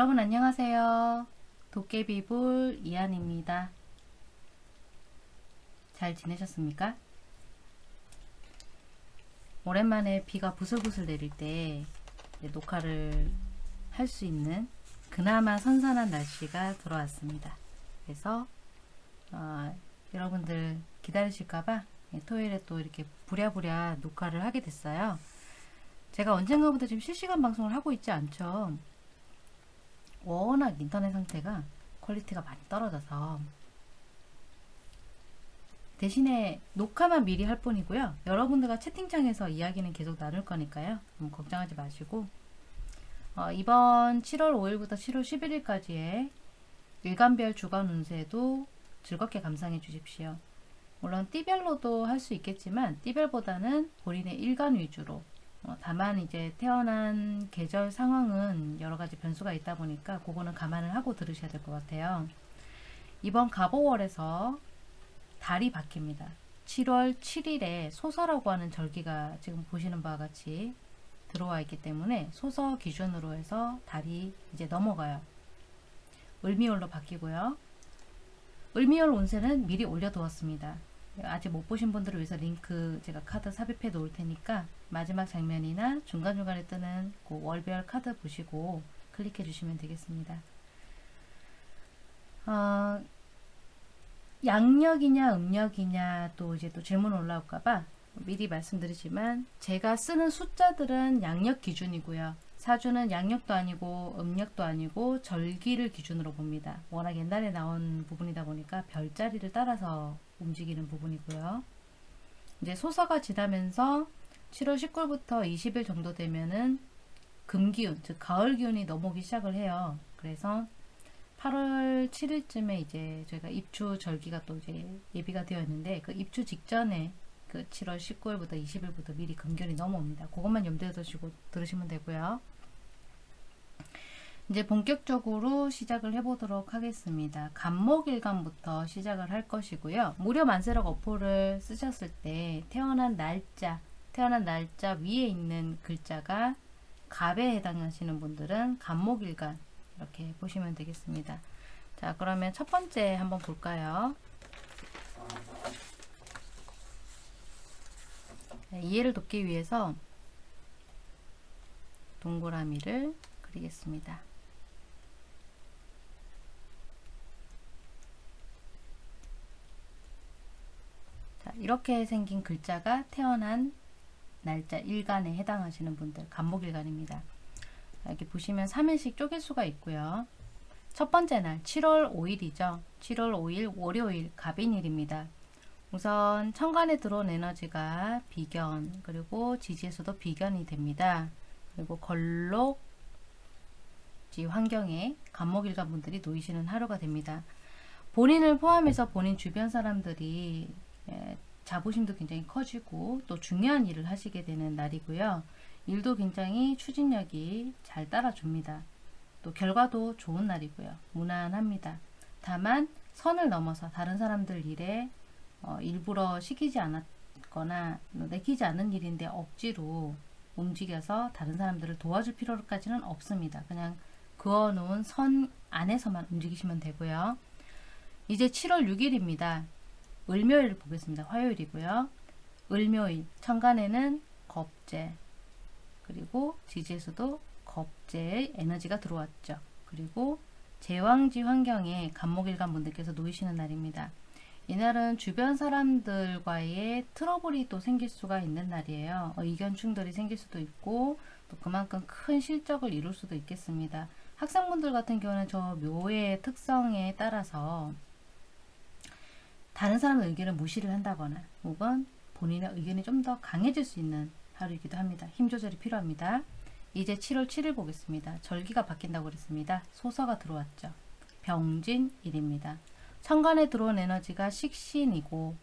여러분 안녕하세요. 도깨비불 이한입니다. 잘 지내셨습니까? 오랜만에 비가 부슬부슬 내릴 때 녹화를 할 수 있는 그나마 선선한 날씨가 들어왔습니다. 그래서 어, 여러분들 기다리실까봐 토요일에 또 이렇게 부랴부랴 녹화를 하게 됐어요. 제가 언젠가부터 지금 실시간 방송을 하고 있지 않죠. 워낙 인터넷 상태가 quality가 많이 떨어져서 대신에 녹화만 미리 할 뿐이고요. 여러분들과 채팅창에서 이야기는 계속 나눌 거니까요. 걱정하지 마시고 어, 이번 7월 5일부터 7월 11일까지의 일간별 주간 운세도 즐겁게 감상해 주십시오. 물론 띠별로도 할 수 있겠지만 띠별보다는 본인의 일간 위주로 어, 다만 이제 태어난 계절 상황은 여러 가지 변수가 있다 보니까 그거는 감안을 하고 들으셔야 될 것 같아요. 이번 가보월에서 달이 바뀝니다. 7월 7일에 소서라고 하는 절기가 지금 보시는 바와 같이 들어와 있기 때문에 소서 기준으로 해서 달이 이제 넘어가요. 을미월로 바뀌고요. 을미월 운세는 미리 올려두었습니다. 아직 못 보신 분들을 위해서 링크 제가 카드 삽입해 놓을 테니까 마지막 장면이나 중간중간에 뜨는 그 월별 카드 보시고 클릭해 주시면 되겠습니다. 어, 양력이냐 음력이냐 또 이제 또 질문 올라올까봐 미리 말씀드리지만 제가 쓰는 숫자들은 양력 기준이고요. 사주는 양력도 아니고 음력도 아니고 절기를 기준으로 봅니다. 워낙 옛날에 나온 부분이다 보니까 별자리를 따라서 움직이는 부분이고요. 이제 소서가 지나면서 7월 19일부터 20일 정도 되면은 금기운, 즉 가을 기운이 넘어오기 시작을 해요. 그래서 8월 7일쯤에 이제 저희가 입추 절기가 또 이제 예비가 되어 있는데 그 입추 직전에 그 7월 19일부터 20일부터 미리 금견이 넘어옵니다. 그것만 염두에 두시고 들으시면 되고요. 이제 본격적으로 시작을 해보도록 하겠습니다. 간목일간부터 시작을 할 것이고요. 무료 만세력 어포를 쓰셨을 때 태어난 날짜, 태어난 날짜 위에 있는 글자가 갑에 해당하시는 분들은 간목일간 이렇게 보시면 되겠습니다. 자 그러면 첫 번째 한번 볼까요? 네, 이해를 돕기 위해서 동그라미를 그리겠습니다. 자, 이렇게 생긴 글자가 태어난 날짜 일간에 해당하시는 분들 간목일간입니다. 여기 보시면 3일씩 쪼갤 수가 있고요. 첫 번째 날 7월 5일이죠. 7월 5일 월요일 갑인일입니다. 우선 천간에 들어온 에너지가 비견 그리고 지지에서도 비견이 됩니다. 그리고 걸록지 환경에 간목일간 분들이 놓이시는 하루가 됩니다. 본인을 포함해서 본인 주변 사람들이 예, 자부심도 굉장히 커지고 또 중요한 일을 하시게 되는 날이고요. 일도 굉장히 추진력이 잘 따라줍니다. 또 결과도 좋은 날이고요. 무난합니다. 다만 선을 넘어서 다른 사람들 일에 어, 일부러 시키지 않았거나 내키지 않은 일인데 억지로 움직여서 다른 사람들을 도와줄 필요까지는 없습니다. 그냥 그어놓은 선 안에서만 움직이시면 되고요. 이제 7월 6일입니다. 을묘일 보겠습니다. 화요일이고요. 을묘일 천간에는 겁재 그리고 지지에서도 겁재의 에너지가 들어왔죠. 그리고 제왕지 환경에 간목일간 분들께서 놓이시는 날입니다. 이날은 주변 사람들과의 트러블이 또 생길 수가 있는 날이에요. 어, 의견 충돌이 생길 수도 있고 또 그만큼 큰 실적을 이룰 수도 있겠습니다. 학생분들 같은 경우는 저 묘의 특성에 따라서 다른 사람의 의견을 무시를 한다거나 혹은 본인의 의견이 좀 더 강해질 수 있는 하루이기도 합니다. 힘 조절이 필요합니다. 이제 7월 7일 보겠습니다. 절기가 바뀐다고 그랬습니다. 소서가 들어왔죠. 병진일입니다. 천간에 들어온 에너지가 식신이고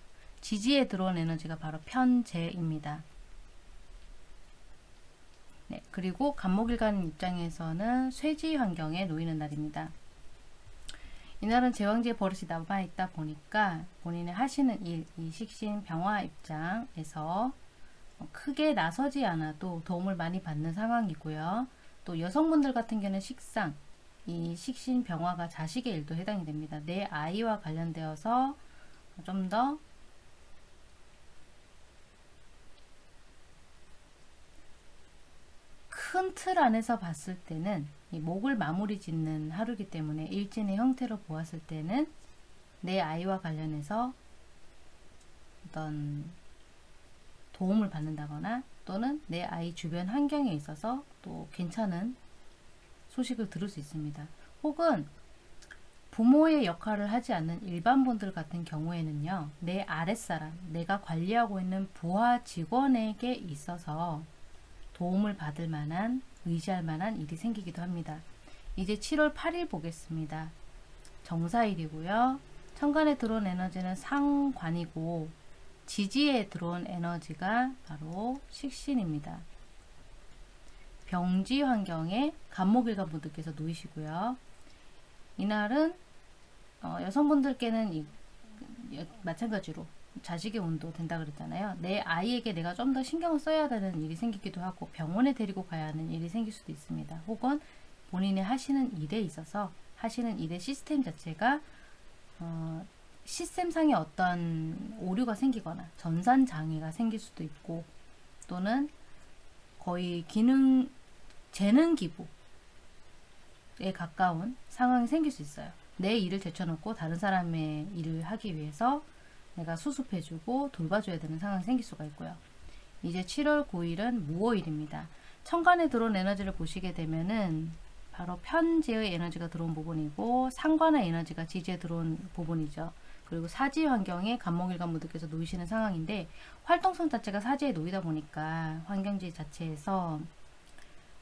지지에 들어온 에너지가 바로 편재입니다. 네, 그리고 간목일간 입장에서는 쇠지 환경에 놓이는 날입니다. 이날은 제왕지의 버릇이 남아있다 보니까 본인의 하시는 일, 이 식신 병화 입장에서 크게 나서지 않아도 도움을 많이 받는 상황이고요. 또 여성분들 같은 경우는 식상, 이 식신 병화가 자식의 일도 해당이 됩니다. 내 아이와 관련되어서 좀 더 큰 틀 안에서 봤을 때는 이 목을 마무리 짓는 하루이기 때문에 일진의 형태로 보았을 때는 내 아이와 관련해서 어떤 도움을 받는다거나 또는 내 아이 주변 환경에 있어서 또 괜찮은 소식을 들을 수 있습니다. 혹은 부모의 역할을 하지 않는 일반 분들 같은 경우에는요. 내 아랫사람, 내가 관리하고 있는 부하 직원에게 있어서 도움을 받을 만한, 의지할 만한 일이 생기기도 합니다. 이제 7월 8일 보겠습니다. 정사일이고요. 천간에 들어온 에너지는 상관이고 지지에 들어온 에너지가 바로 식신입니다. 병지 환경에 간목일간 분들께서 놓이시고요. 이날은 어, 여성분들께는 마찬가지로 자식의 운도 된다 그랬잖아요. 내 아이에게 내가 좀 더 신경을 써야 되는 일이 생기기도 하고 병원에 데리고 가야 하는 일이 생길 수도 있습니다. 혹은 본인이 하시는 일에 있어서 하시는 일의 시스템 자체가 어, 시스템상의 어떤 오류가 생기거나 전산 장애가 생길 수도 있고 또는 거의 기능 재능 기부에 가까운 상황이 생길 수 있어요. 내 일을 제쳐놓고 다른 사람의 일을 하기 위해서 내가 수습해주고 돌봐줘야 되는 상황이 생길 수가 있고요. 이제 7월 9일은 무오일입니다. 천간에 들어온 에너지를 보시게 되면은 바로 편지의 에너지가 들어온 부분이고 상관의 에너지가 지지에 들어온 부분이죠. 그리고 사지 환경에 간목일관분들께서 놓이시는 상황인데 활동성 자체가 사지에 놓이다 보니까 환경지 자체에서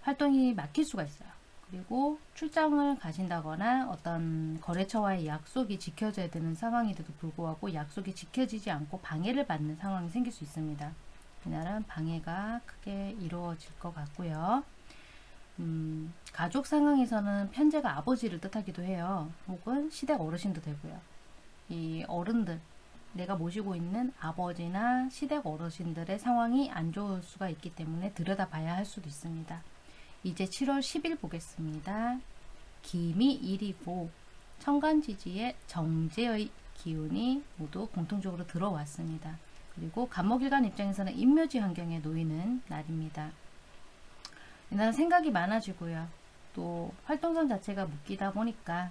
활동이 막힐 수가 있어요. 그리고 출장을 가신다거나 어떤 거래처와의 약속이 지켜져야 되는 상황인데도 불구하고 약속이 지켜지지 않고 방해를 받는 상황이 생길 수 있습니다. 이날은 방해가 크게 이루어질 것 같고요. 음, 가족 상황에서는 편제가 아버지를 뜻하기도 해요. 혹은 시댁 어르신도 되고요. 이 어른들, 내가 모시고 있는 아버지나 시댁 어르신들의 상황이 안 좋을 수가 있기 때문에 들여다봐야 할 수도 있습니다. 이제 7월 10일 보겠습니다. 김이 1이고 천간지지의 정제의 기운이 모두 공통적으로 들어왔습니다. 그리고 간목일간 입장에서는 인묘지 환경에 놓이는 날입니다. 이날은 생각이 많아지고요. 또 활동성 자체가 묶이다 보니까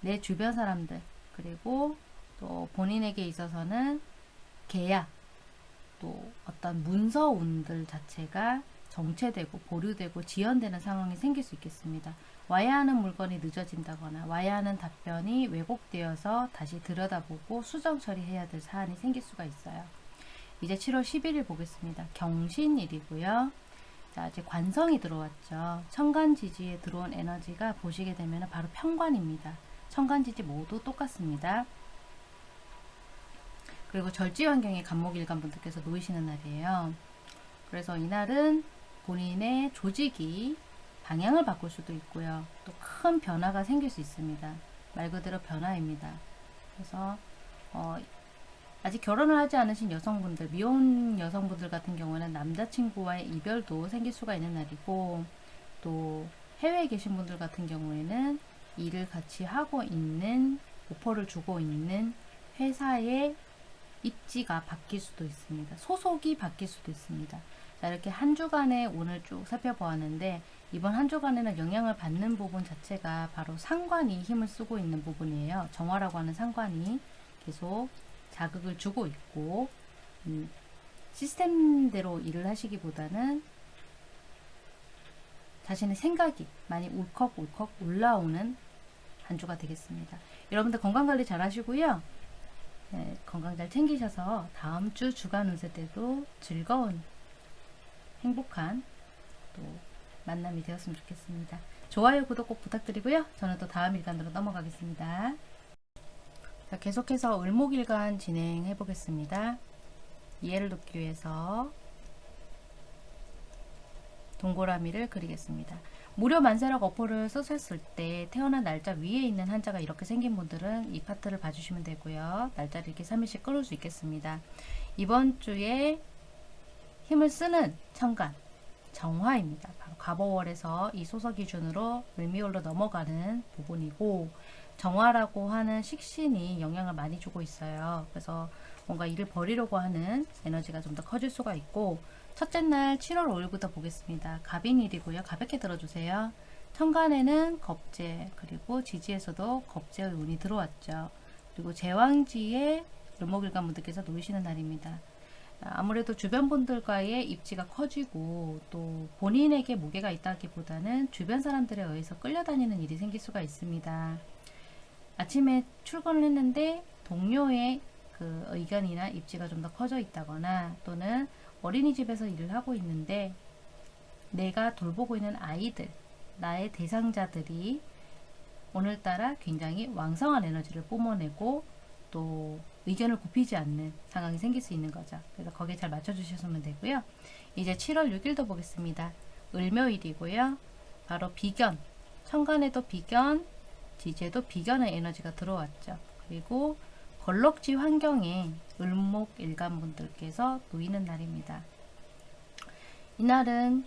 내 주변 사람들 그리고 또 본인에게 있어서는 계약 또 어떤 문서운들 자체가 정체되고 보류되고 지연되는 상황이 생길 수 있겠습니다. 와야 하는 물건이 늦어진다거나 와야 하는 답변이 왜곡되어서 다시 들여다보고 수정 처리해야 될 사안이 생길 수가 있어요. 이제 7월 11일 보겠습니다. 경신일이고요. 자, 이제 관성이 들어왔죠. 천간지지에 들어온 에너지가 보시게 되면 바로 편관입니다. 천간지지 모두 똑같습니다. 그리고 절지 환경에 간목일간 분들께서 놓이시는 날이에요. 그래서 이날은 본인의 조직이 방향을 바꿀 수도 있고요. 또 큰 변화가 생길 수 있습니다. 말 그대로 변화입니다. 그래서 어, 아직 결혼을 하지 않으신 여성분들, 미혼 여성분들 같은 경우는 남자친구와의 이별도 생길 수가 있는 날이고 또 해외에 계신 분들 같은 경우에는 일을 같이 하고 있는 오퍼를 주고 있는 회사의 입지가 바뀔 수도 있습니다. 소속이 바뀔 수도 있습니다. 자, 이렇게 한 주간에 오늘 쭉 살펴보았는데 이번 한 주간에는 영향을 받는 부분 자체가 바로 상관이 힘을 쓰고 있는 부분이에요. 정화라고 하는 상관이 계속 자극을 주고 있고 음, 시스템대로 일을 하시기보다는 자신의 생각이 많이 울컥울컥 올라오는 한 주가 되겠습니다. 여러분들 건강관리 잘 하시고요. 네, 건강 잘 챙기셔서 다음 주 주간 운세 때도 즐거운 행복한 또 만남이 되었으면 좋겠습니다. 좋아요, 구독 꼭 부탁드리고요. 저는 또 다음 일간으로 넘어가겠습니다. 자, 계속해서 을목일간 진행해 보겠습니다. 이해를 돕기 위해서 동그라미를 그리겠습니다. 무료 만세력 어포를 쓰셨을 때 태어난 날짜 위에 있는 한자가 이렇게 생긴 분들은 이 파트를 봐주시면 되고요. 날짜를 이렇게 3일씩 끊을 수 있겠습니다. 이번 주에 힘을 쓰는 천간 정화입니다. 바로 가보월에서 이 소서 기준으로 을미월로 넘어가는 부분이고 정화라고 하는 식신이 영향을 많이 주고 있어요. 그래서 뭔가 일을 벌이려고 하는 에너지가 좀 더 커질 수가 있고 첫째 날 7월 5일부터 보겠습니다. 갑인일이고요. 가볍게 들어주세요. 천간에는 겁재 그리고 지지에서도 겁재의 운이 들어왔죠. 그리고 제왕지에 을목일간 분들께서 놓이시는 날입니다. 아무래도 주변 분들과의 입지가 커지고 또 본인에게 무게가 있다기보다는 주변 사람들에 의해서 끌려다니는 일이 생길 수가 있습니다. 아침에 출근을 했는데 동료의 그 의견이나 입지가 좀 더 커져 있다거나 또는 어린이집에서 일을 하고 있는데 내가 돌보고 있는 아이들, 나의 대상자들이 오늘따라 굉장히 왕성한 에너지를 뿜어내고 또 의견을 굽히지 않는 상황이 생길 수 있는 거죠. 그래서 거기에 잘 맞춰주셨으면 되고요. 이제 7월 6일도 보겠습니다. 을묘일이고요. 바로 비견, 천간에도 비견, 지지에도 비견의 에너지가 들어왔죠. 그리고 걸럭지 환경에 을목 일간분들께서 놓이는 날입니다. 이날은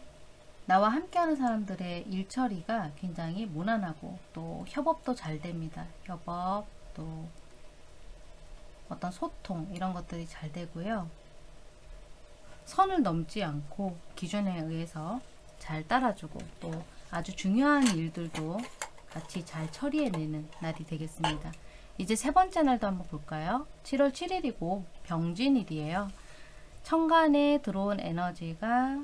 나와 함께하는 사람들의 일처리가 굉장히 무난하고 또 협업도 잘 됩니다. 협업 또 어떤 소통 이런 것들이 잘 되고요. 선을 넘지 않고 기준에 의해서 잘 따라주고 또 아주 중요한 일들도 같이 잘 처리해내는 날이 되겠습니다. 이제 세 번째 날도 한번 볼까요? 7월 7일이고 병진일이에요. 천간에 들어온 에너지가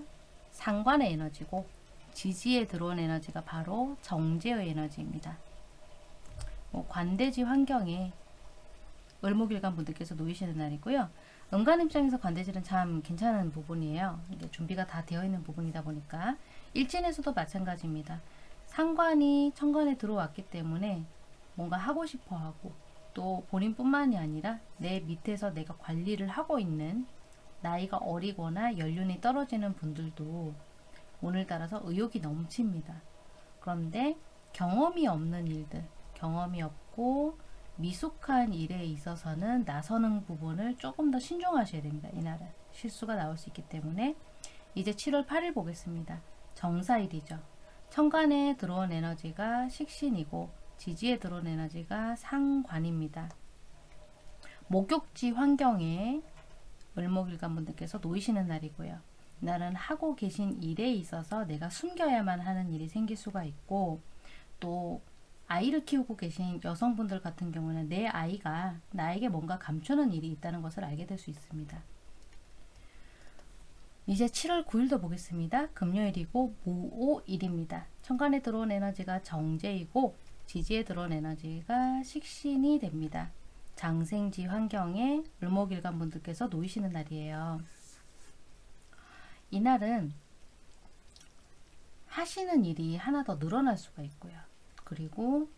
상관의 에너지고 지지에 들어온 에너지가 바로 정제의 에너지입니다. 뭐 관대지 환경에 을목일간 분들께서 놓이시는 날이고요. 은간 입장에서 관대질은 참 괜찮은 부분이에요. 이게 준비가 다 되어 있는 부분이다 보니까 일진에서도 마찬가지입니다. 상관이 천간에 들어왔기 때문에 뭔가 하고 싶어 하고 또 본인뿐만이 아니라 내 밑에서 내가 관리를 하고 있는 나이가 어리거나 연륜이 떨어지는 분들도 오늘따라서 의욕이 넘칩니다. 그런데 경험이 없는 일들, 경험이 없고 미숙한 일에 있어서는 나서는 부분을 조금 더 신중하셔야 됩니다. 이날은 실수가 나올 수 있기 때문에 이제 7월 8일 보겠습니다. 정사일이죠. 천간에 들어온 에너지가 식신이고 지지에 들어온 에너지가 상관입니다. 목욕지 환경에 을목일간 분들께서 놓이시는 날이고요. 이날은 하고 계신 일에 있어서 내가 숨겨야만 하는 일이 생길 수가 있고 또 아이를 키우고 계신 여성분들 같은 경우는 내 아이가 나에게 뭔가 감추는 일이 있다는 것을 알게 될 수 있습니다. 이제 7월 9일도 보겠습니다. 금요일이고 모오일입니다. 천간에 들어온 에너지가 정제이고 지지에 들어온 에너지가 식신이 됩니다. 장생지 환경에 을목일간 분들께서 놓이시는 날이에요. 이날은 하시는 일이 하나 더 늘어날 수가 있고요. 그리고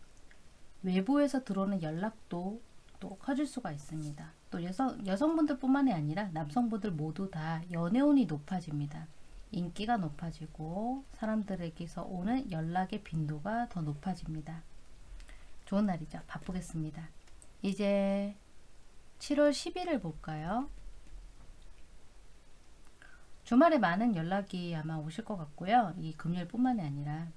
외부에서 들어오는 연락도 또 커질 수가 있습니다. 또 여성, 여성분들 뿐만이 아니라 남성분들 모두 다 연애운이 높아집니다. 인기가 높아지고 사람들에게서 오는 연락의 빈도가 더 높아집니다. 좋은 날이죠. 바쁘겠습니다. 이제 7월 10일을 볼까요? 주말에 많은 연락이 아마 오실 것 같고요. 이 금요일뿐만이 아니라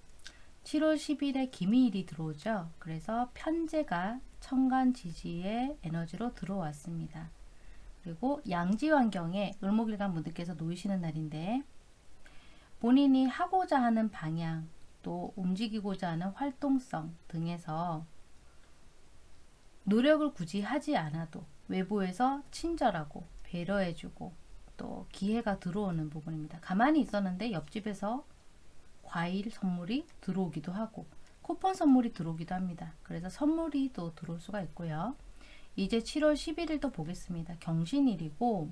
7월 10일에 기미일이 들어오죠. 그래서 편제가 천간 지지의 에너지로 들어왔습니다. 그리고 양지 환경에 을목일간 분들께서 놓이시는 날인데 본인이 하고자 하는 방향 또 움직이고자 하는 활동성 등에서 노력을 굳이 하지 않아도 외부에서 친절하고 배려해주고 또 기회가 들어오는 부분입니다. 가만히 있었는데 옆집에서 과일 선물이 들어오기도 하고 쿠폰 선물이 들어오기도 합니다. 그래서 선물이 또 들어올 수가 있고요. 이제 7월 11일도 보겠습니다. 경신일이고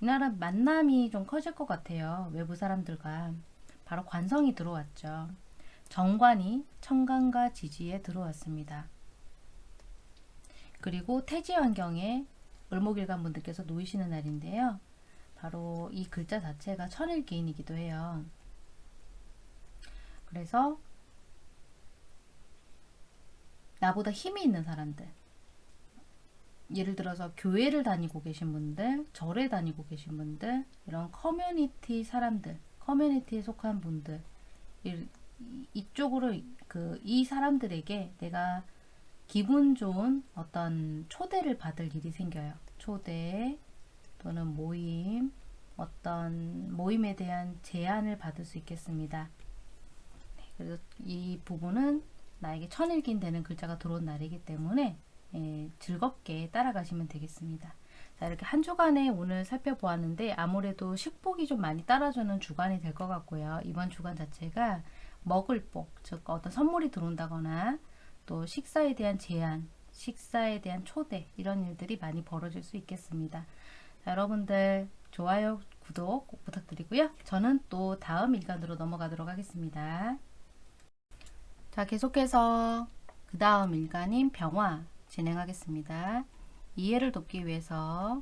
이날은 만남이 좀 커질 것 같아요. 외부 사람들과 바로 관성이 들어왔죠. 정관이 천간과 지지에 들어왔습니다. 그리고 태지 환경에 을목일간 분들께서 놓이시는 날인데요. 바로 이 글자 자체가 천일기인이기도 해요. 그래서 나보다 힘이 있는 사람들 예를 들어서 교회를 다니고 계신 분들, 절에 다니고 계신 분들, 이런 커뮤니티 사람들, 커뮤니티에 속한 분들 이- 이쪽으로 그 이 사람들에게 내가 기분 좋은 어떤 초대를 받을 일이 생겨요. 초대 또는 모임, 어떤 모임에 대한 제안을 받을 수 있겠습니다. 네, 그래서 이 부분은 나에게 천일긴 되는 글자가 들어온 날이기 때문에 예, 즐겁게 따라가시면 되겠습니다. 자, 이렇게 한 주간에 오늘 살펴보았는데 아무래도 식복이 좀 많이 따라주는 주간이 될 것 같고요. 이번 주간 자체가 먹을 복, 즉 어떤 선물이 들어온다거나 또 식사에 대한 제안, 식사에 대한 초대 이런 일들이 많이 벌어질 수 있겠습니다. 자, 여러분들 좋아요, 구독 꼭 부탁드리고요. 저는 또 다음 일간으로 넘어가도록 하겠습니다. 자, 계속해서 그 다음 일간인 병화 진행하겠습니다. 이해를 돕기 위해서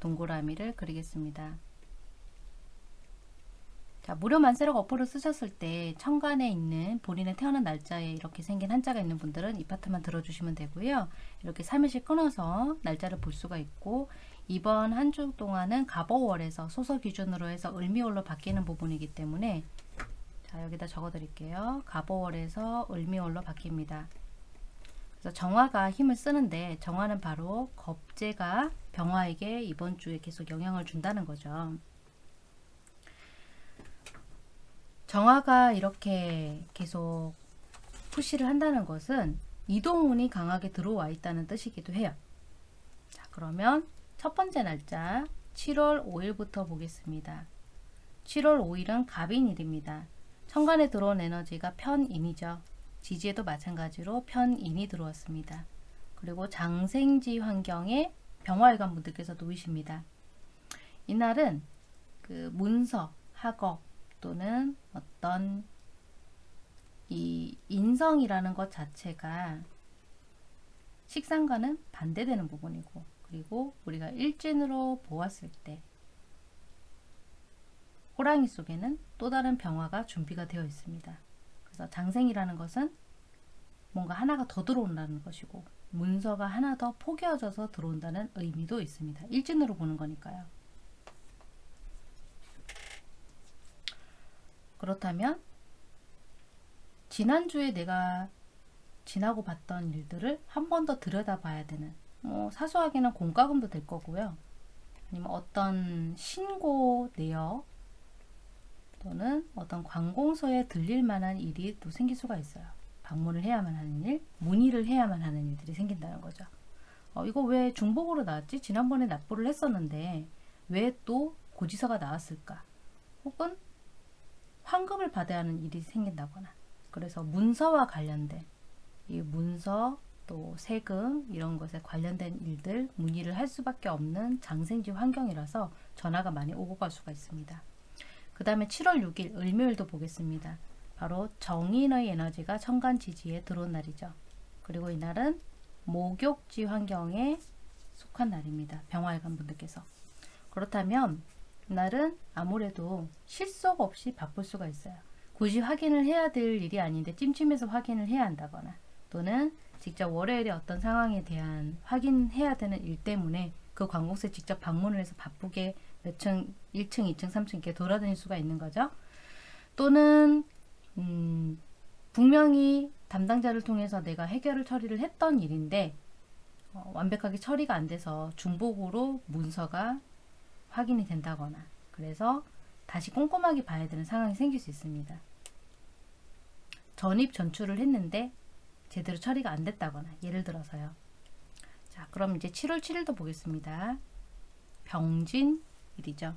동그라미를 그리겠습니다. 자, 무료 만세력 어플을 쓰셨을 때 천간에 있는 본인의 태어난 날짜에 이렇게 생긴 한자가 있는 분들은 이 파트만 들어주시면 되고요. 이렇게 3일씩 끊어서 날짜를 볼 수가 있고 이번 한 주 동안은 갑오월에서 소서 기준으로 해서 을미월로 바뀌는 부분이기 때문에 자 여기다 적어 드릴게요. 갑오월에서 을미월로 바뀝니다. 그래서 정화가 힘을 쓰는데 정화는 바로 겁재가 병화에게 이번 주에 계속 영향을 준다는 거죠. 정화가 이렇게 계속 푸시를 한다는 것은 이동운이 강하게 들어와 있다는 뜻이기도 해요. 자, 그러면 첫 번째 날짜 7월 5일부터 보겠습니다. 7월 5일은 갑인일입니다. 천간에 들어온 에너지가 편인이죠. 지지에도 마찬가지로 편인이 들어왔습니다. 그리고 장생지 환경에 병화일관 분들께서 놓이십니다. 이날은 그 문서, 학업 또는 어떤 이 인성이라는 것 자체가 식상과는 반대되는 부분이고 그리고 우리가 일진으로 보았을 때 호랑이 속에는 또 다른 병화가 준비가 되어 있습니다. 그래서 장생이라는 것은 뭔가 하나가 더 들어온다는 것이고 문서가 하나 더 포개어져서 들어온다는 의미도 있습니다. 일진으로 보는 거니까요. 그렇다면 지난주에 내가 지나고 봤던 일들을 한 번 더 들여다봐야 되는 뭐 사소하게는 공과금도 될 거고요. 아니면 어떤 신고 내역 또는 어떤 관공서에 들릴 만한 일이 또 생길 수가 있어요. 방문을 해야만 하는 일, 문의를 해야만 하는 일들이 생긴다는 거죠. 어, 이거 왜 중복으로 나왔지? 지난번에 납부를 했었는데 왜 또 고지서가 나왔을까? 혹은 환급을 받아야 하는 일이 생긴다거나 그래서 문서와 관련된 이 문서 또 세금 이런 것에 관련된 일들 문의를 할 수밖에 없는 장생지 환경이라서 전화가 많이 오고 갈 수가 있습니다. 그 다음에 7월 6일 을묘일도 보겠습니다. 바로 정인의 에너지가 천간 지지에 들어온 날이죠. 그리고 이날은 목욕지 환경에 속한 날입니다. 병화일관 분들께서. 그렇다면 이날은 아무래도 실속 없이 바쁠 수가 있어요. 굳이 확인을 해야 될 일이 아닌데 찜찜해서 확인을 해야 한다거나 또는 직접 월요일에 어떤 상황에 대한 확인해야 되는 일 때문에 그 관공서에 직접 방문을 해서 바쁘게 몇 층, 1층, 2층, 3층 이렇게 돌아다닐 수가 있는 거죠. 또는 음, 분명히 담당자를 통해서 내가 해결을 처리를 했던 일인데 어, 완벽하게 처리가 안 돼서 중복으로 문서가 확인이 된다거나 그래서 다시 꼼꼼하게 봐야 되는 상황이 생길 수 있습니다. 전입 전출을 했는데 제대로 처리가 안 됐다거나 예를 들어서요. 자 그럼 이제 7월 7일도 보겠습니다. 병진 일이죠.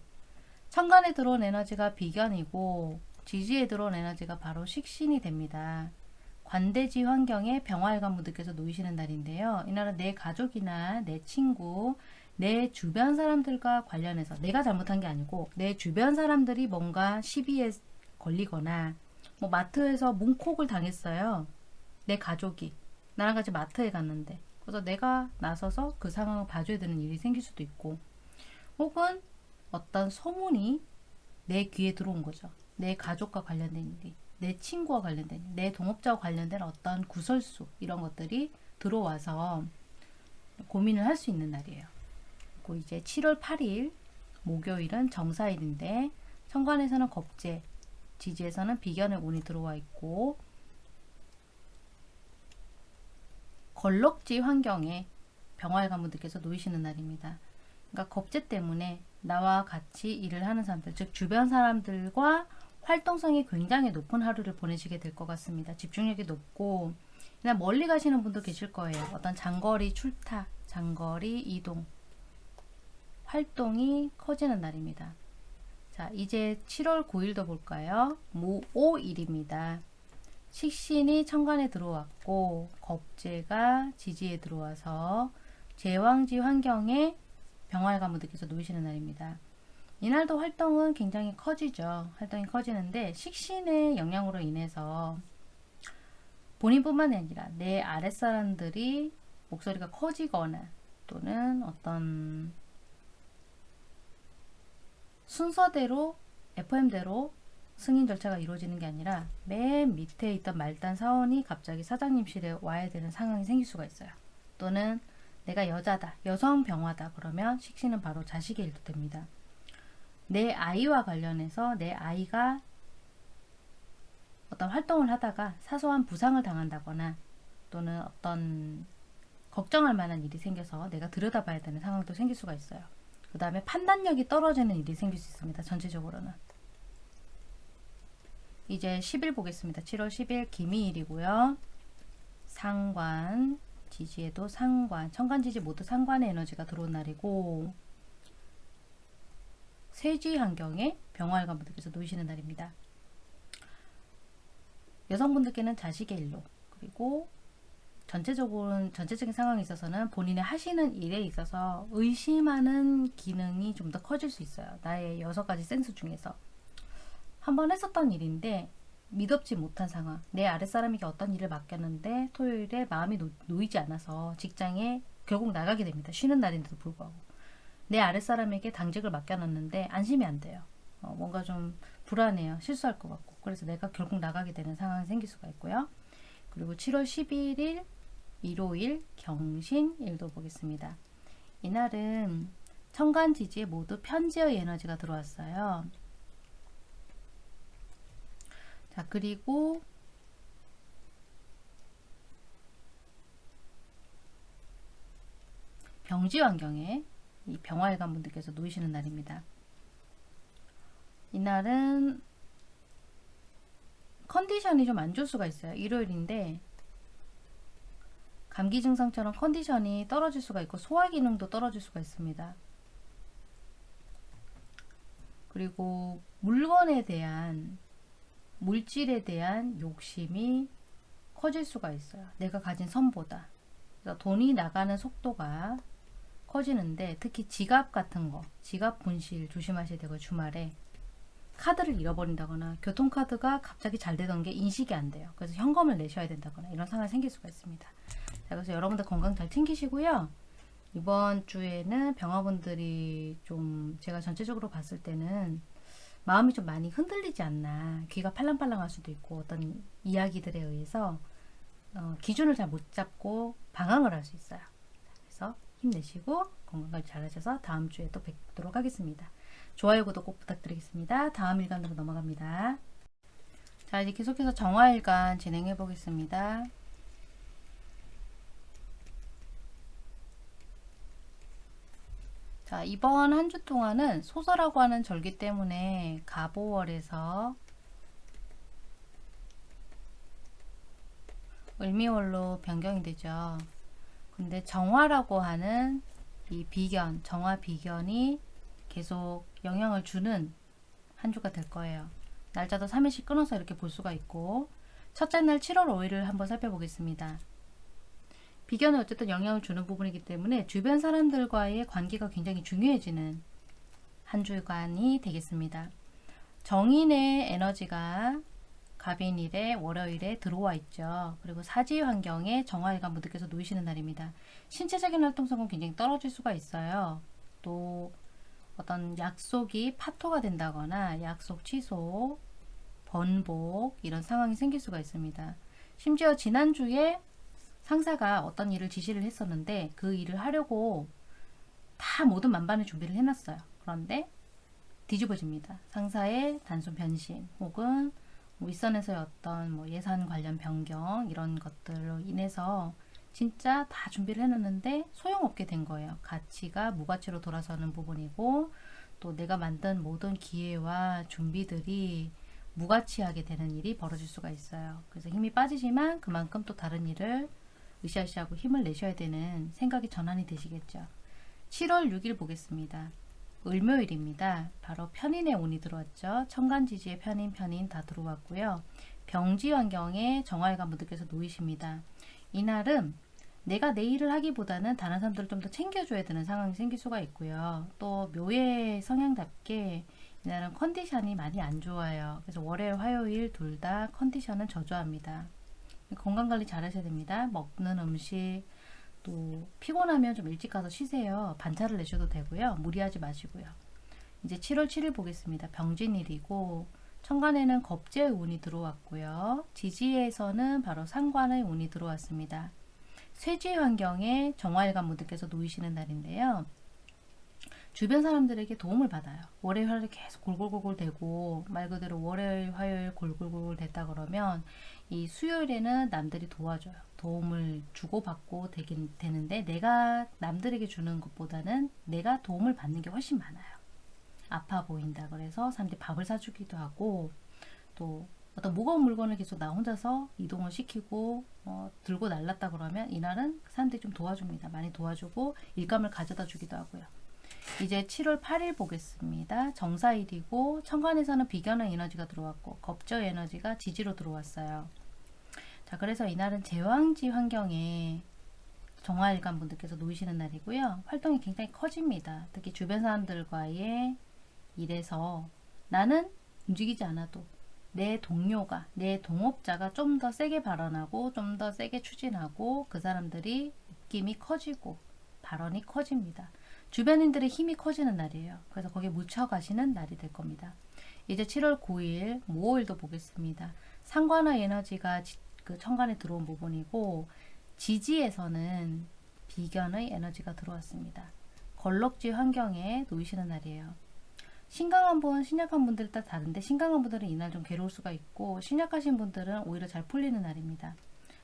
천간에 들어온 에너지가 비견이고 지지에 들어온 에너지가 바로 식신이 됩니다. 관대지 환경에 병화일관 분들께서 놓이시는 날인데요. 이날은 내 가족이나 내 친구, 내 주변 사람들과 관련해서 내가 잘못한 게 아니고 내 주변 사람들이 뭔가 시비에 걸리거나 뭐 마트에서 문콕을 당했어요. 내 가족이 나랑 같이 마트에 갔는데 그래서 내가 나서서 그 상황을 봐줘야 되는 일이 생길 수도 있고 혹은 어떤 소문이 내 귀에 들어온 거죠. 내 가족과 관련된 일이 내 친구와 관련된 일, 내 동업자와 관련된 어떤 구설수 이런 것들이 들어와서 고민을 할 수 있는 날이에요. 그리고 이제 7월 8일 목요일은 정사일인데 천간에서는 겁재 지지에서는 비견의 운이 들어와 있고 걸럭지 환경에 병화의 가문들께서 놓이시는 날입니다. 그러니까 겁재 때문에 나와 같이 일을 하는 사람들, 즉 주변 사람들과 활동성이 굉장히 높은 하루를 보내시게 될 것 같습니다. 집중력이 높고 그냥 멀리 가시는 분도 계실 거예요. 어떤 장거리 출타, 장거리 이동, 활동이 커지는 날입니다. 자, 이제 7월 9일도 볼까요? 무오일입니다. 식신이 천간에 들어왔고 겁재가 지지에 들어와서 제왕지 환경에 병화의 가무들께서 놓이시는 날입니다. 이날도 활동은 굉장히 커지죠. 활동이 커지는데 식신의 영향으로 인해서 본인뿐만 아니라 내 아랫사람들이 목소리가 커지거나 또는 어떤 순서대로 FM대로 승인 절차가 이루어지는 게 아니라 맨 밑에 있던 말단 사원이 갑자기 사장님실에 와야 되는 상황이 생길 수가 있어요. 또는 내가 여자다, 여성 병화다 그러면 식신은 바로 자식의 일도 됩니다. 내 아이와 관련해서 내 아이가 어떤 활동을 하다가 사소한 부상을 당한다거나 또는 어떤 걱정할 만한 일이 생겨서 내가 들여다봐야 되는 상황도 생길 수가 있어요. 그 다음에 판단력이 떨어지는 일이 생길 수 있습니다. 전체적으로는. 이제 10일 보겠습니다. 7월 10일 기미일이고요. 상관, 지지에도 상관, 천간지지 모두 상관의 에너지가 들어온 날이고 세지 환경에 병활관 분들께서 놓이시는 날입니다. 여성분들께는 자식의 일로 그리고 전체적으로는 전체적인 상황에 있어서는 본인의 하시는 일에 있어서 의심하는 기능이 좀 더 커질 수 있어요. 나의 여섯 가지 센스 중에서 한 번 했었던 일인데 믿업지 못한 상황 내 아랫사람에게 어떤 일을 맡겼는데 토요일에 마음이 놓, 놓이지 않아서 직장에 결국 나가게 됩니다. 쉬는 날인데도 불구하고 내 아랫사람에게 당직을 맡겨놨는데 안심이 안 돼요. 어, 뭔가 좀 불안해요. 실수할 것 같고 그래서 내가 결국 나가게 되는 상황이 생길 수가 있고요. 그리고 7월 11일 일요일 경신일도 보겠습니다. 이날은 천간지지에 모두 편지의 에너지가 들어왔어요. 자 그리고 병지 환경에 이 병화일관 분들께서 놓이시는 날입니다. 이날은 컨디션이 좀 안 좋을 수가 있어요. 일요일인데 감기 증상처럼 컨디션이 떨어질 수가 있고 소화 기능도 떨어질 수가 있습니다. 그리고 물건에 대한 물질에 대한 욕심이 커질 수가 있어요. 내가 가진 선보다. 그래서 돈이 나가는 속도가 커지는데 특히 지갑 같은 거, 지갑 분실 조심하셔야 되고 주말에 카드를 잃어버린다거나 교통카드가 갑자기 잘 되던 게 인식이 안 돼요. 그래서 현금을 내셔야 된다거나 이런 상황이 생길 수가 있습니다. 자, 그래서 여러분들 건강 잘 챙기시고요. 이번 주에는 병화분들이 좀 제가 전체적으로 봤을 때는 마음이 좀 많이 흔들리지 않나 귀가 팔랑팔랑할 수도 있고 어떤 이야기들에 의해서 어, 기준을 잘 못 잡고 방황을 할 수 있어요. 그래서 힘내시고 건강관리 잘 하셔서 다음 주에 또 뵙도록 하겠습니다. 좋아요, 구독 꼭 부탁드리겠습니다. 다음 일간으로 넘어갑니다. 자, 이제 계속해서 정화일간 진행해 보겠습니다. 자, 이번 한 주 동안은 소설하고 하는 절기 때문에 가보월에서 을미월로 변경이 되죠. 근데 정화라고 하는 이 비견, 정화 비견이 계속 영향을 주는 한 주가 될 거예요. 날짜도 3일씩 끊어서 이렇게 볼 수가 있고 첫째 날 7월 5일을 한번 살펴보겠습니다. 비견은 어쨌든 영향을 주는 부분이기 때문에 주변 사람들과의 관계가 굉장히 중요해지는 한 주간이 되겠습니다. 정인의 에너지가 갑인일에 월요일에 들어와 있죠. 그리고 사지 환경에 정화일과 무드께서 놓이시는 날입니다. 신체적인 활동성은 굉장히 떨어질 수가 있어요. 또 어떤 약속이 파토가 된다거나 약속 취소, 번복 이런 상황이 생길 수가 있습니다. 심지어 지난주에 상사가 어떤 일을 지시를 했었는데 그 일을 하려고 다 모든 만반의 준비를 해놨어요. 그런데 뒤집어집니다. 상사의 단순 변심 혹은 윗선에서의 어떤 뭐 예산 관련 변경 이런 것들로 인해서 진짜 다 준비를 해놨는데 소용없게 된 거예요. 가치가 무가치로 돌아서는 부분이고 또 내가 만든 모든 기회와 준비들이 무가치하게 되는 일이 벌어질 수가 있어요. 그래서 힘이 빠지지만 그만큼 또 다른 일을 으쌰으쌰하고 힘을 내셔야 되는 생각이 전환이 되시겠죠. 7월 6일 보겠습니다. 을묘일입니다. 바로 편인의 운이 들어왔죠. 천간지지의 편인, 편인 다 들어왔고요. 병지 환경에 정화일관 분들께서 놓이십니다. 이날은 내가 내 일을 하기보다는 다른 사람들을 좀 더 챙겨줘야 되는 상황이 생길 수가 있고요. 또 묘의 성향답게 이날은 컨디션이 많이 안 좋아요. 그래서 월요일, 화요일 둘 다 컨디션은 저조합니다. 건강관리 잘 하셔야 됩니다. 먹는 음식, 또 피곤하면 좀 일찍 가서 쉬세요. 반차를 내셔도 되고요. 무리하지 마시고요. 이제 7월 7일 보겠습니다. 병진일이고 천간에는 겁재의 운이 들어왔고요. 지지에서는 바로 상관의 운이 들어왔습니다. 쇠지 환경에 정화일관 분들께서 놓이시는 날인데요. 주변 사람들에게 도움을 받아요. 월요일, 화요일 계속 골골골골 대고 말 그대로 월요일, 화요일 골골골골 됐다 그러면 이 수요일에는 남들이 도와줘요. 도움을 주고받고 되긴 되는데 내가 남들에게 주는 것보다는 내가 도움을 받는 게 훨씬 많아요. 아파 보인다 그래서 사람들이 밥을 사주기도 하고 또 어떤 무거운 물건을 계속 나 혼자서 이동을 시키고 어, 들고 날랐다 그러면 이날은 사람들이 좀 도와줍니다. 많이 도와주고 일감을 가져다 주기도 하고요. 이제 7월 8일 보겠습니다. 정사일이고 천간에서는 비견의 에너지가 들어왔고 겁저 에너지가 지지로 들어왔어요. 자 그래서 이날은 제왕지 환경에 정화일관 분들께서 놓이시는 날이고요. 활동이 굉장히 커집니다. 특히 주변 사람들과의 일에서 나는 움직이지 않아도 내 동료가, 내 동업자가 좀 더 세게 발언하고 좀 더 세게 추진하고 그 사람들이 느낌이 커지고 발언이 커집니다. 주변인들의 힘이 커지는 날이에요. 그래서 거기에 묻혀가시는 날이 될 겁니다. 이제 7월 9일 모호일도 보겠습니다. 상관의 에너지가 그 천간에 들어온 부분이고 지지에서는 비견의 에너지가 들어왔습니다. 걸럭지 환경에 놓이시는 날이에요. 신강한 분, 신약한 분들 따라 다른데 신강한 분들은 이날 좀 괴로울 수가 있고 신약하신 분들은 오히려 잘 풀리는 날입니다.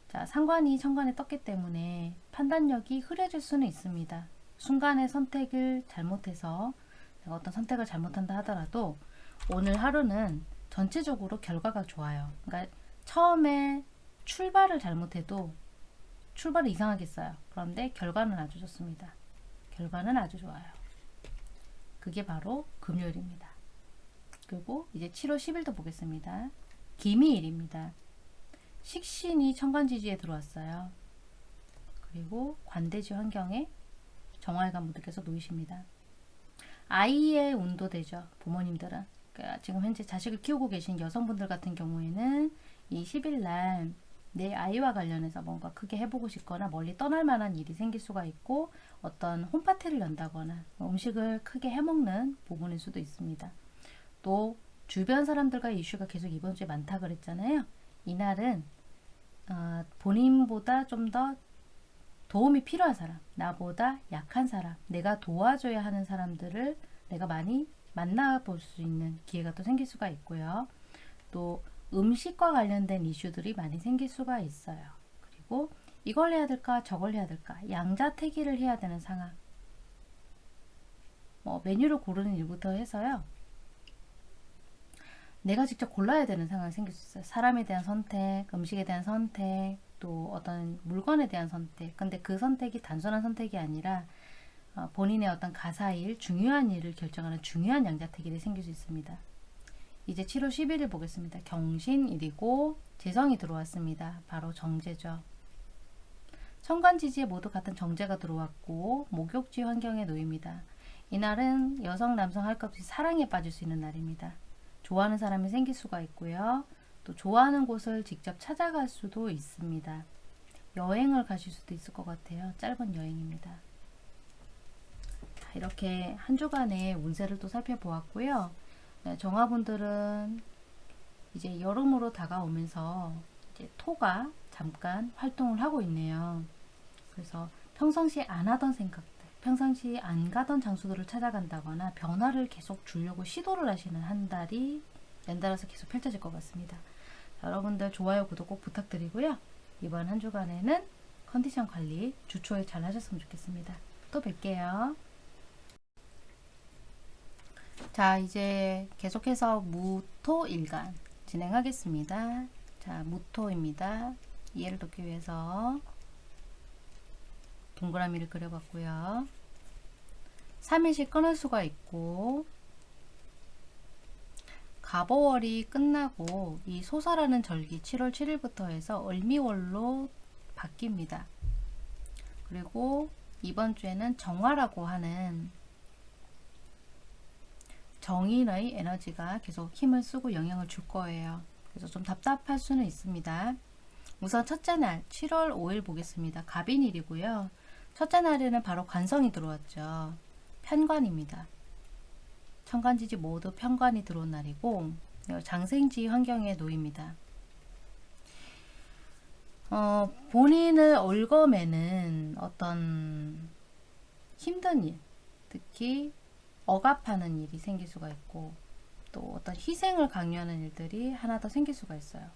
자, 상관이 천간에 떴기 때문에 판단력이 흐려질 수는 있습니다. 순간의 선택을 잘못해서 어떤 선택을 잘못한다 하더라도 오늘 하루는 전체적으로 결과가 좋아요. 그러니까 처음에 출발을 잘못해도 출발을 이상하게 써요. 그런데 결과는 아주 좋습니다. 결과는 아주 좋아요. 그게 바로 금요일입니다. 그리고 이제 7월 10일도 보겠습니다. 기미일입니다. 식신이 천간지지에 들어왔어요. 그리고 관대지 환경에 정화일관 분들께서 놓이십니다. 아이의 운도 되죠. 부모님들은. 그러니까 지금 현재 자식을 키우고 계신 여성분들 같은 경우에는 이 10일날 내 아이와 관련해서 뭔가 크게 해보고 싶거나 멀리 떠날 만한 일이 생길 수가 있고 어떤 홈파티를 연다거나 음식을 크게 해먹는 부분일 수도 있습니다. 또 주변 사람들과 이슈가 계속 이번 주에 많다 그랬잖아요. 이날은 어, 본인보다 좀 더 도움이 필요한 사람, 나보다 약한 사람, 내가 도와줘야 하는 사람들을 내가 많이 만나볼 수 있는 기회가 또 생길 수가 있고요. 또 음식과 관련된 이슈들이 많이 생길 수가 있어요. 그리고 이걸 해야 될까 저걸 해야 될까 양자택일을 해야 되는 상황 뭐 메뉴를 고르는 일부터 해서요. 내가 직접 골라야 되는 상황이 생길 수 있어요. 사람에 대한 선택, 음식에 대한 선택, 또 어떤 물건에 대한 선택. 근데 그 선택이 단순한 선택이 아니라 어, 본인의 어떤 가사일, 중요한 일을 결정하는 중요한 양자택일이 생길 수 있습니다. 이제 7월 11일 보겠습니다. 경신일이고 재성이 들어왔습니다. 바로 정제죠. 천간지지에 모두 같은 정제가 들어왔고 목욕지 환경에 놓입니다. 이날은 여성 남성 할 것 없이 사랑에 빠질 수 있는 날입니다. 좋아하는 사람이 생길 수가 있고요. 또 좋아하는 곳을 직접 찾아갈 수도 있습니다. 여행을 가실 수도 있을 것 같아요. 짧은 여행입니다. 이렇게 한 주간의 운세를 또 살펴보았고요. 네, 정화분들은 이제 여름으로 다가오면서 이제 토가 잠깐 활동을 하고 있네요. 그래서 평상시에 안 하던 생각들, 평상시 안 가던 장소들을 찾아간다거나 변화를 계속 주려고 시도를 하시는 한 달이 연달아서 계속 펼쳐질 것 같습니다. 자, 여러분들 좋아요, 구독 꼭 부탁드리고요. 이번 한 주간에는 컨디션 관리 주초에 잘 하셨으면 좋겠습니다. 또 뵐게요. 자, 이제 계속해서 무토 일간 진행하겠습니다. 자, 무토입니다. 이해를 돕기 위해서 동그라미를 그려봤고요. 3일씩 끊을 수가 있고 가보월이 끝나고 이 소사라는 절기 7월 7일부터 해서 을미월로 바뀝니다. 그리고 이번 주에는 정화라고 하는 정인의 에너지가 계속 힘을 쓰고 영향을 줄 거예요. 그래서 좀 답답할 수는 있습니다. 우선 첫째 날 7월 5일 보겠습니다. 갑인일이고요. 첫째 날에는 바로 관성이 들어왔죠. 편관입니다. 천간지지 모두 편관이 들어온 날이고 장생지 환경에 놓입니다. 어, 본인을 올검에는 어떤 힘든 일, 특히 억압하는 일이 생길 수가 있고 또 어떤 희생을 강요하는 일들이 하나 더 생길 수가 있어요.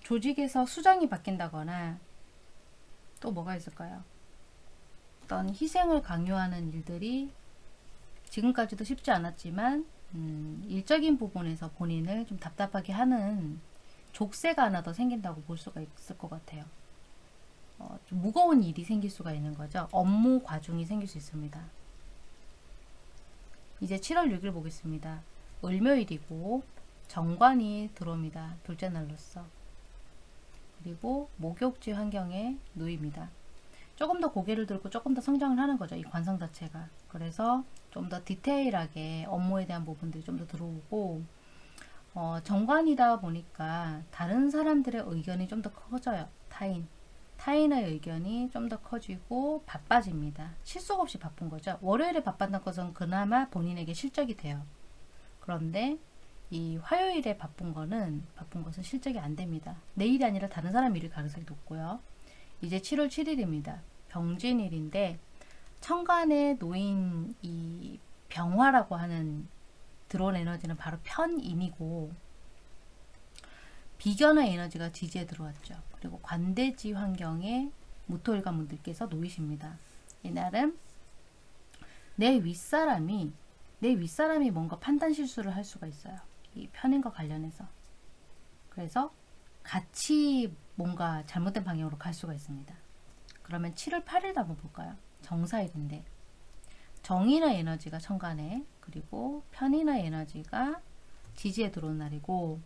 조직에서 수장이 바뀐다거나 또 뭐가 있을까요? 어떤 희생을 강요하는 일들이 지금까지도 쉽지 않았지만 음, 일적인 부분에서 본인을 좀 답답하게 하는 족쇄가 하나 더 생긴다고 볼 수가 있을 것 같아요. 어, 좀 무거운 일이 생길 수가 있는 거죠. 업무 과중이 생길 수 있습니다. 이제 7월 6일 보겠습니다. 을묘일이고 정관이 들어옵니다. 둘째 날로서. 그리고 목욕지 환경에 놓입니다. 조금 더 고개를 들고 조금 더 성장을 하는 거죠. 이 관성 자체가. 그래서 좀 더 디테일하게 업무에 대한 부분들이 좀 더 들어오고 어, 정관이다 보니까 다른 사람들의 의견이 좀 더 커져요. 타인. 타인의 의견이 좀 더 커지고 바빠집니다. 실속 없이 바쁜 거죠. 월요일에 바빴던 것은 그나마 본인에게 실적이 돼요. 그런데 이 화요일에 바쁜 거는 바쁜 것은 실적이 안 됩니다. 내 일이 아니라 다른 사람 일을 가능성이 높고요. 이제 7월 7일입니다. 병진일인데 천간에 놓인 이 병화라고 하는 들어온 에너지는 바로 편인이고 비견의 에너지가 지지에 들어왔죠. 그리고 관대지 환경에 무토일관 분들께서 놓이십니다. 이날은 내 윗사람이 내 윗사람이 뭔가 판단 실수를 할 수가 있어요. 이 편인과 관련해서. 그래서 같이 뭔가 잘못된 방향으로 갈 수가 있습니다. 그러면 7월 8일도 한번 볼까요? 정사일인데 정인의 에너지가 천간에 그리고 편인의 에너지가 지지에 들어온 날이고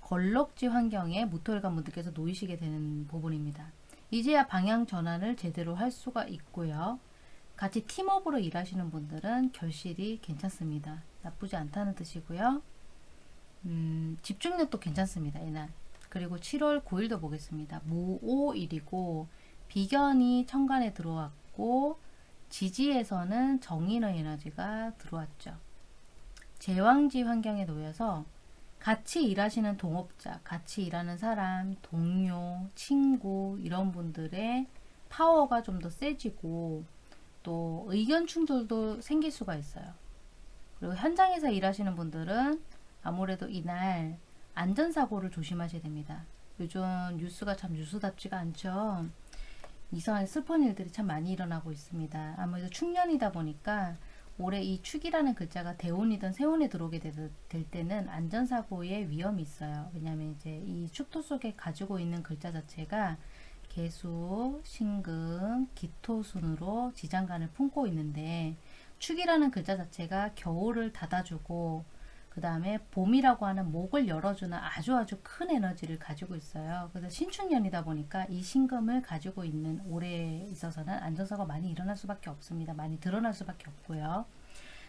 걸럭지 환경에 무토일관 분들께서 놓이시게 되는 부분입니다. 이제야 방향 전환을 제대로 할 수가 있고요. 같이 팀업으로 일하시는 분들은 결실이 괜찮습니다. 나쁘지 않다는 뜻이고요. 음, 집중력도 괜찮습니다. 이날. 그리고 7월 9일도 보겠습니다. 무오일이고 비견이 천간에 들어왔고 지지에서는 정인의 에너지가 들어왔죠. 제왕지 환경에 놓여서 같이 일하시는 동업자, 같이 일하는 사람, 동료, 친구 이런 분들의 파워가 좀 더 세지고 또 의견 충돌도 생길 수가 있어요. 그리고 현장에서 일하시는 분들은 아무래도 이날 안전사고를 조심하셔야 됩니다. 요즘 뉴스가 참 뉴스답지가 않죠. 이상한 슬픈 일들이 참 많이 일어나고 있습니다. 아무래도 축년이다 보니까 올해 이 축이라는 글자가 대운이든 세운에 들어오게 될, 될 때는 안전사고의 위험이 있어요. 왜냐하면 이제 이 축토 속에 가지고 있는 글자 자체가 개수, 신금, 기토순으로 지장간을 품고 있는데 축이라는 글자 자체가 겨울을 닫아주고 그 다음에 봄이라고 하는 목을 열어주는 아주 아주 큰 에너지를 가지고 있어요. 그래서 신축년이다 보니까 이 신금을 가지고 있는 올해에 있어서는 안전사가 많이 일어날 수밖에 없습니다. 많이 드러날 수밖에 없고요.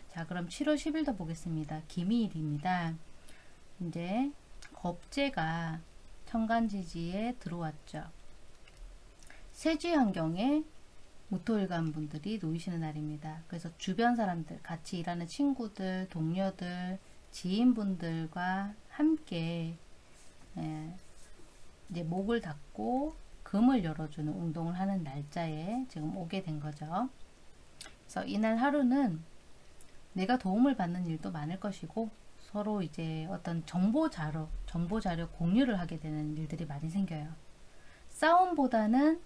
자 그럼 7월 10일도 보겠습니다. 기미일입니다. 이제 겁재가 천간지지에 들어왔죠. 세지 환경에 무토일관 분들이 놓이시는 날입니다. 그래서 주변 사람들, 같이 일하는 친구들, 동료들, 지인분들과 함께 예, 이제 목을 닫고 금을 열어주는 운동을 하는 날짜에 지금 오게 된 거죠. 그래서 이날 하루는 내가 도움을 받는 일도 많을 것이고 서로 이제 어떤 정보 자료, 정보 자료 공유를 하게 되는 일들이 많이 생겨요. 싸움보다는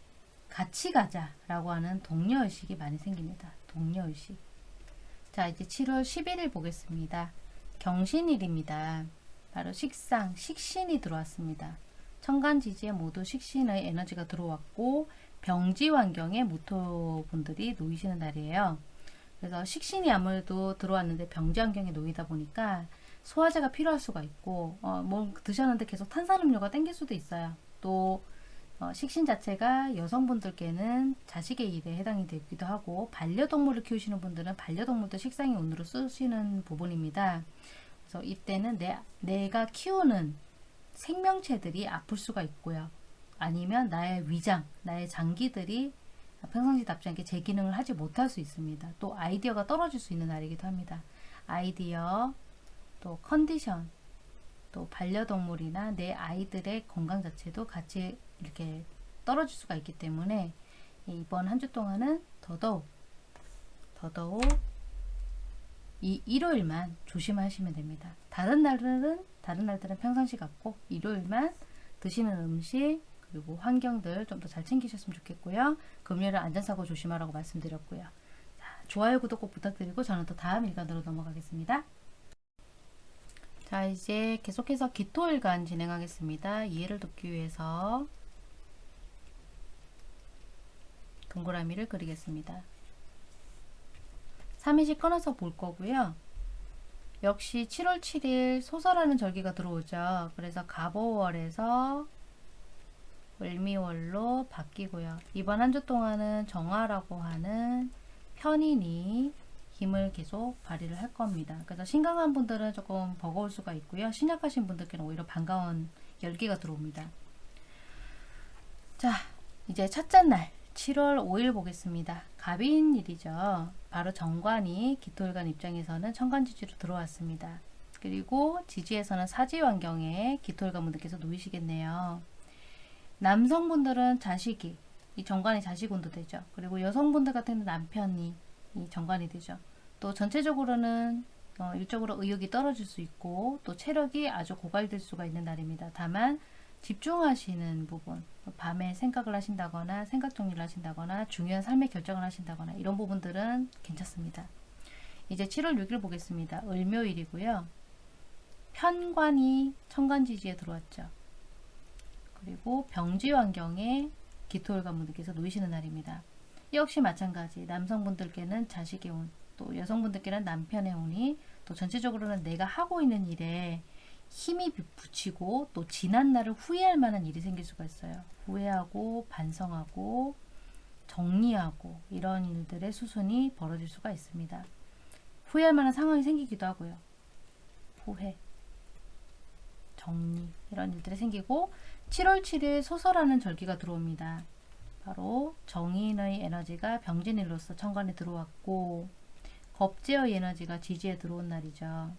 같이 가자 라고 하는 동료의식이 많이 생깁니다. 동료의식. 자, 이제 7월 11일 보겠습니다. 경신일입니다. 바로 식상, 식신이 들어왔습니다. 천간지지에 모두 식신의 에너지가 들어왔고 병지 환경에 모토분들이 놓이시는 날이에요. 그래서 식신이 아무래도 들어왔는데 병지 환경에 놓이다 보니까 소화제가 필요할 수가 있고 어, 뭐 드셨는데 계속 탄산음료가 땡길 수도 있어요. 또 어, 식신 자체가 여성분들께는 자식의 일에 해당이 되기도 하고 반려동물을 키우시는 분들은 반려동물도 식상의 운으로 쓰시는 부분입니다. 그래서 이때는 내, 내가 키우는 생명체들이 아플 수가 있고요. 아니면 나의 위장, 나의 장기들이 평상시답지 않게 제 기능을 하지 못할 수 있습니다. 또 아이디어가 떨어질 수 있는 날이기도 합니다. 아이디어, 또 컨디션, 또 반려동물이나 내 아이들의 건강 자체도 같이 이렇게 떨어질 수가 있기 때문에 이번 한 주 동안은 더더욱 더더욱 이 일요일만 조심하시면 됩니다. 다른 날들은 다른 날들은 평상시 같고 일요일만 드시는 음식 그리고 환경들 좀 더 잘 챙기셨으면 좋겠고요. 금요일은 안전사고 조심하라고 말씀드렸고요. 자, 좋아요, 구독 꼭 부탁드리고 저는 또 다음 일간으로 넘어가겠습니다. 자 이제 계속해서 기토일간 진행하겠습니다. 이해를 돕기 위해서 동그라미를 그리겠습니다. 3일씩 끊어서 볼 거고요. 역시 7월 7일 소설하는 절기가 들어오죠. 그래서 갑오월에서 을미월로 바뀌고요. 이번 한 주 동안은 정화라고 하는 편인이 힘을 계속 발휘를 할 겁니다. 그래서 신강한 분들은 조금 버거울 수가 있고요. 신약하신 분들께는 오히려 반가운 열기가 들어옵니다. 자, 이제 첫째 날 7월 5일 보겠습니다. 갑인일이죠. 바로 정관이 기토일간 입장에서는 천간지지로 들어왔습니다. 그리고 지지에서는 사지 환경에 기토일간 분들께서 놓이시겠네요. 남성분들은 자식이 이 정관이 자식운도 되죠. 그리고 여성분들 같은 남편이 이 정관이 되죠. 또 전체적으로는 어, 일적으로 의욕이 떨어질 수 있고 또 체력이 아주 고갈될 수가 있는 날입니다. 다만 집중하시는 부분 밤에 생각을 하신다거나 생각 정리를 하신다거나 중요한 삶의 결정을 하신다거나 이런 부분들은 괜찮습니다. 이제 7월 6일 보겠습니다. 을묘일이고요. 편관이 천간지지에 들어왔죠. 그리고 병지 환경에 기토일 관 분들께서 놓이시는 날입니다. 역시 마찬가지 남성분들께는 자식의 운, 또 여성분들께는 남편의 운이 또 전체적으로는 내가 하고 있는 일에 힘이 붙이고 또 지난 날을 후회할 만한 일이 생길 수가 있어요. 후회하고 반성하고 정리하고 이런 일들의 수순이 벌어질 수가 있습니다. 후회할 만한 상황이 생기기도 하고요. 후회, 정리 이런 일들이 생기고 7월 7일 소설하는 절기가 들어옵니다. 바로 정인의 에너지가 병진일로서 천간에 들어왔고 겁제의 에너지가 지지에 들어온 날이죠.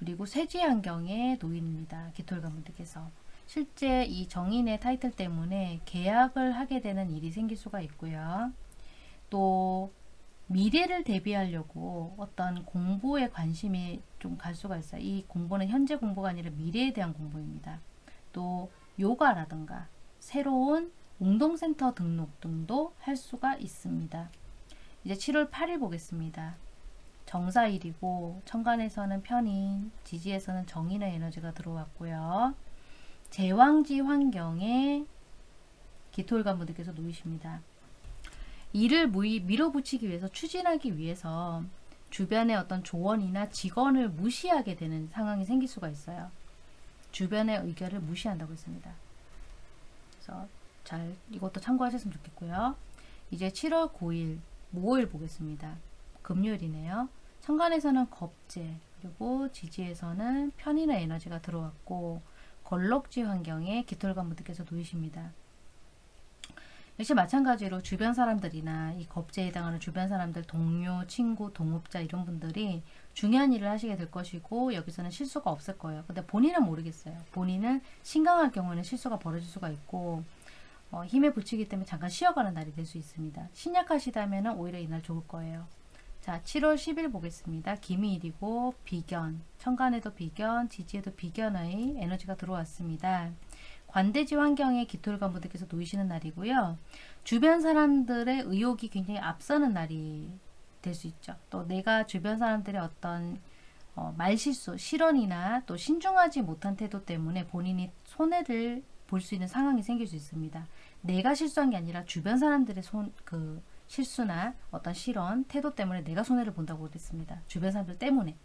그리고 세지 환경에 놓입니다. 기톨가분들께서 실제 이 정인의 타이틀 때문에 계약을 하게 되는 일이 생길 수가 있고요. 또 미래를 대비하려고 어떤 공부에 관심이 좀 갈 수가 있어요. 이 공부는 현재 공부가 아니라 미래에 대한 공부입니다. 또 요가라든가 새로운 운동센터 등록 등도 할 수가 있습니다. 이제 7월 8일 보겠습니다. 정사일이고 천간에서는 편인, 지지에서는 정인의 에너지가 들어왔고요. 제왕지 환경에 기토일관 분들께서 놓이십니다. 일을 밀어붙이기 위해서 추진하기 위해서 주변의 어떤 조언이나 직원을 무시하게 되는 상황이 생길 수가 있어요. 주변의 의견을 무시한다고 했습니다. 그래서 잘 이것도 참고하셨으면 좋겠고요. 이제 7월 9일 목요일 보겠습니다. 금요일이네요. 천간에서는 겁재 그리고 지지에서는 편인의 에너지가 들어왔고 걸럭지 환경에 깃털관 분들께서 놓이십니다. 역시 마찬가지로 주변 사람들이나 이 겁제에 해당하는 주변 사람들, 동료, 친구, 동업자 이런 분들이 중요한 일을 하시게 될 것이고 여기서는 실수가 없을 거예요. 근데 본인은 모르겠어요. 본인은 신강할 경우에는 실수가 벌어질 수가 있고 어, 힘에 부치기 때문에 잠깐 쉬어가는 날이 될 수 있습니다. 신약하시다면 오히려 이날 좋을 거예요. 자, 7월 10일 보겠습니다. 기미일이고 비견, 천간에도 비견, 지지에도 비견의 에너지가 들어왔습니다. 관대지 환경에 기토를 간 분들께서 놓이시는 날이고요. 주변 사람들의 의욕이 굉장히 앞서는 날이 될 수 있죠. 또 내가 주변 사람들의 어떤 어, 말실수, 실언이나 또 신중하지 못한 태도 때문에 본인이 손해를 볼 수 있는 상황이 생길 수 있습니다. 내가 실수한 게 아니라 주변 사람들의 손, 그 실수나 어떤 실언, 태도 때문에 내가 손해를 본다고 그랬습니다. 주변 사람들 때문에.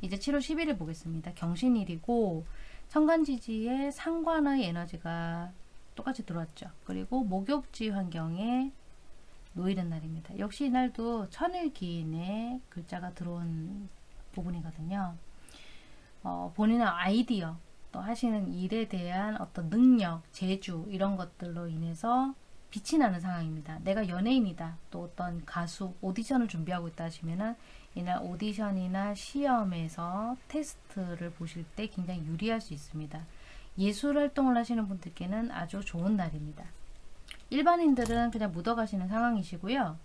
이제 7월 11일 보겠습니다. 경신일이고 천간지지의 상관의 에너지가 똑같이 들어왔죠. 그리고 목욕지 환경에 놓이는 날입니다. 역시 이날도 천일기인의 글자가 들어온 부분이거든요. 어, 본인의 아이디어, 또 하시는 일에 대한 어떤 능력, 재주 이런 것들로 인해서 빛이 나는 상황입니다. 내가 연예인이다. 또 어떤 가수, 오디션을 준비하고 있다 하시면은 이날 오디션이나 시험에서 테스트를 보실 때 굉장히 유리할 수 있습니다. 예술 활동을 하시는 분들께는 아주 좋은 날입니다. 일반인들은 그냥 묻어가시는 상황이시고요.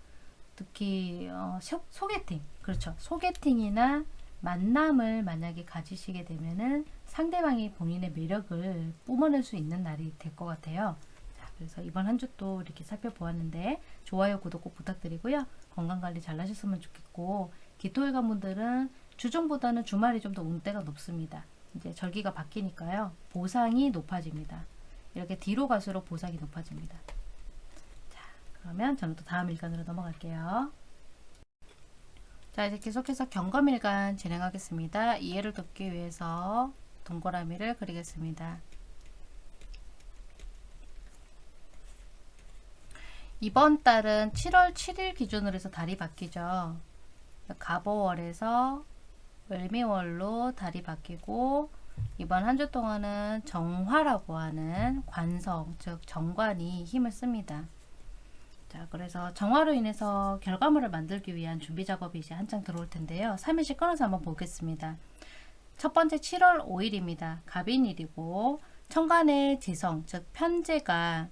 특히 어, 소, 소개팅, 그렇죠. 소개팅이나 만남을 만약에 가지시게 되면은 상대방이 본인의 매력을 뿜어낼 수 있는 날이 될 것 같아요. 자, 그래서 이번 한 주도 이렇게 살펴보았는데 좋아요, 구독 꼭 부탁드리고요. 건강관리 잘 하셨으면 좋겠고 기토일관 분들은 주중보다는 주말이 좀 더 운대가 높습니다. 이제 절기가 바뀌니까요. 보상이 높아집니다. 이렇게 뒤로 갈수록 보상이 높아집니다. 자, 그러면 저는 또 다음 일간으로 넘어갈게요. 자, 이제 계속해서 경검일간 진행하겠습니다. 이해를 돕기 위해서 동그라미를 그리겠습니다. 이번 달은 7월 7일 기준으로 해서 달이 바뀌죠. 가보월에서 을미월로 달이 바뀌고 이번 한 주 동안은 정화라고 하는 관성, 즉 정관이 힘을 씁니다. 자, 그래서 정화로 인해서 결과물을 만들기 위한 준비 작업이 이제 한창 들어올 텐데요. 3일씩 끊어서 한번 보겠습니다. 첫 번째 7월 5일입니다. 갑인일이고 천간의 지성, 즉 편제가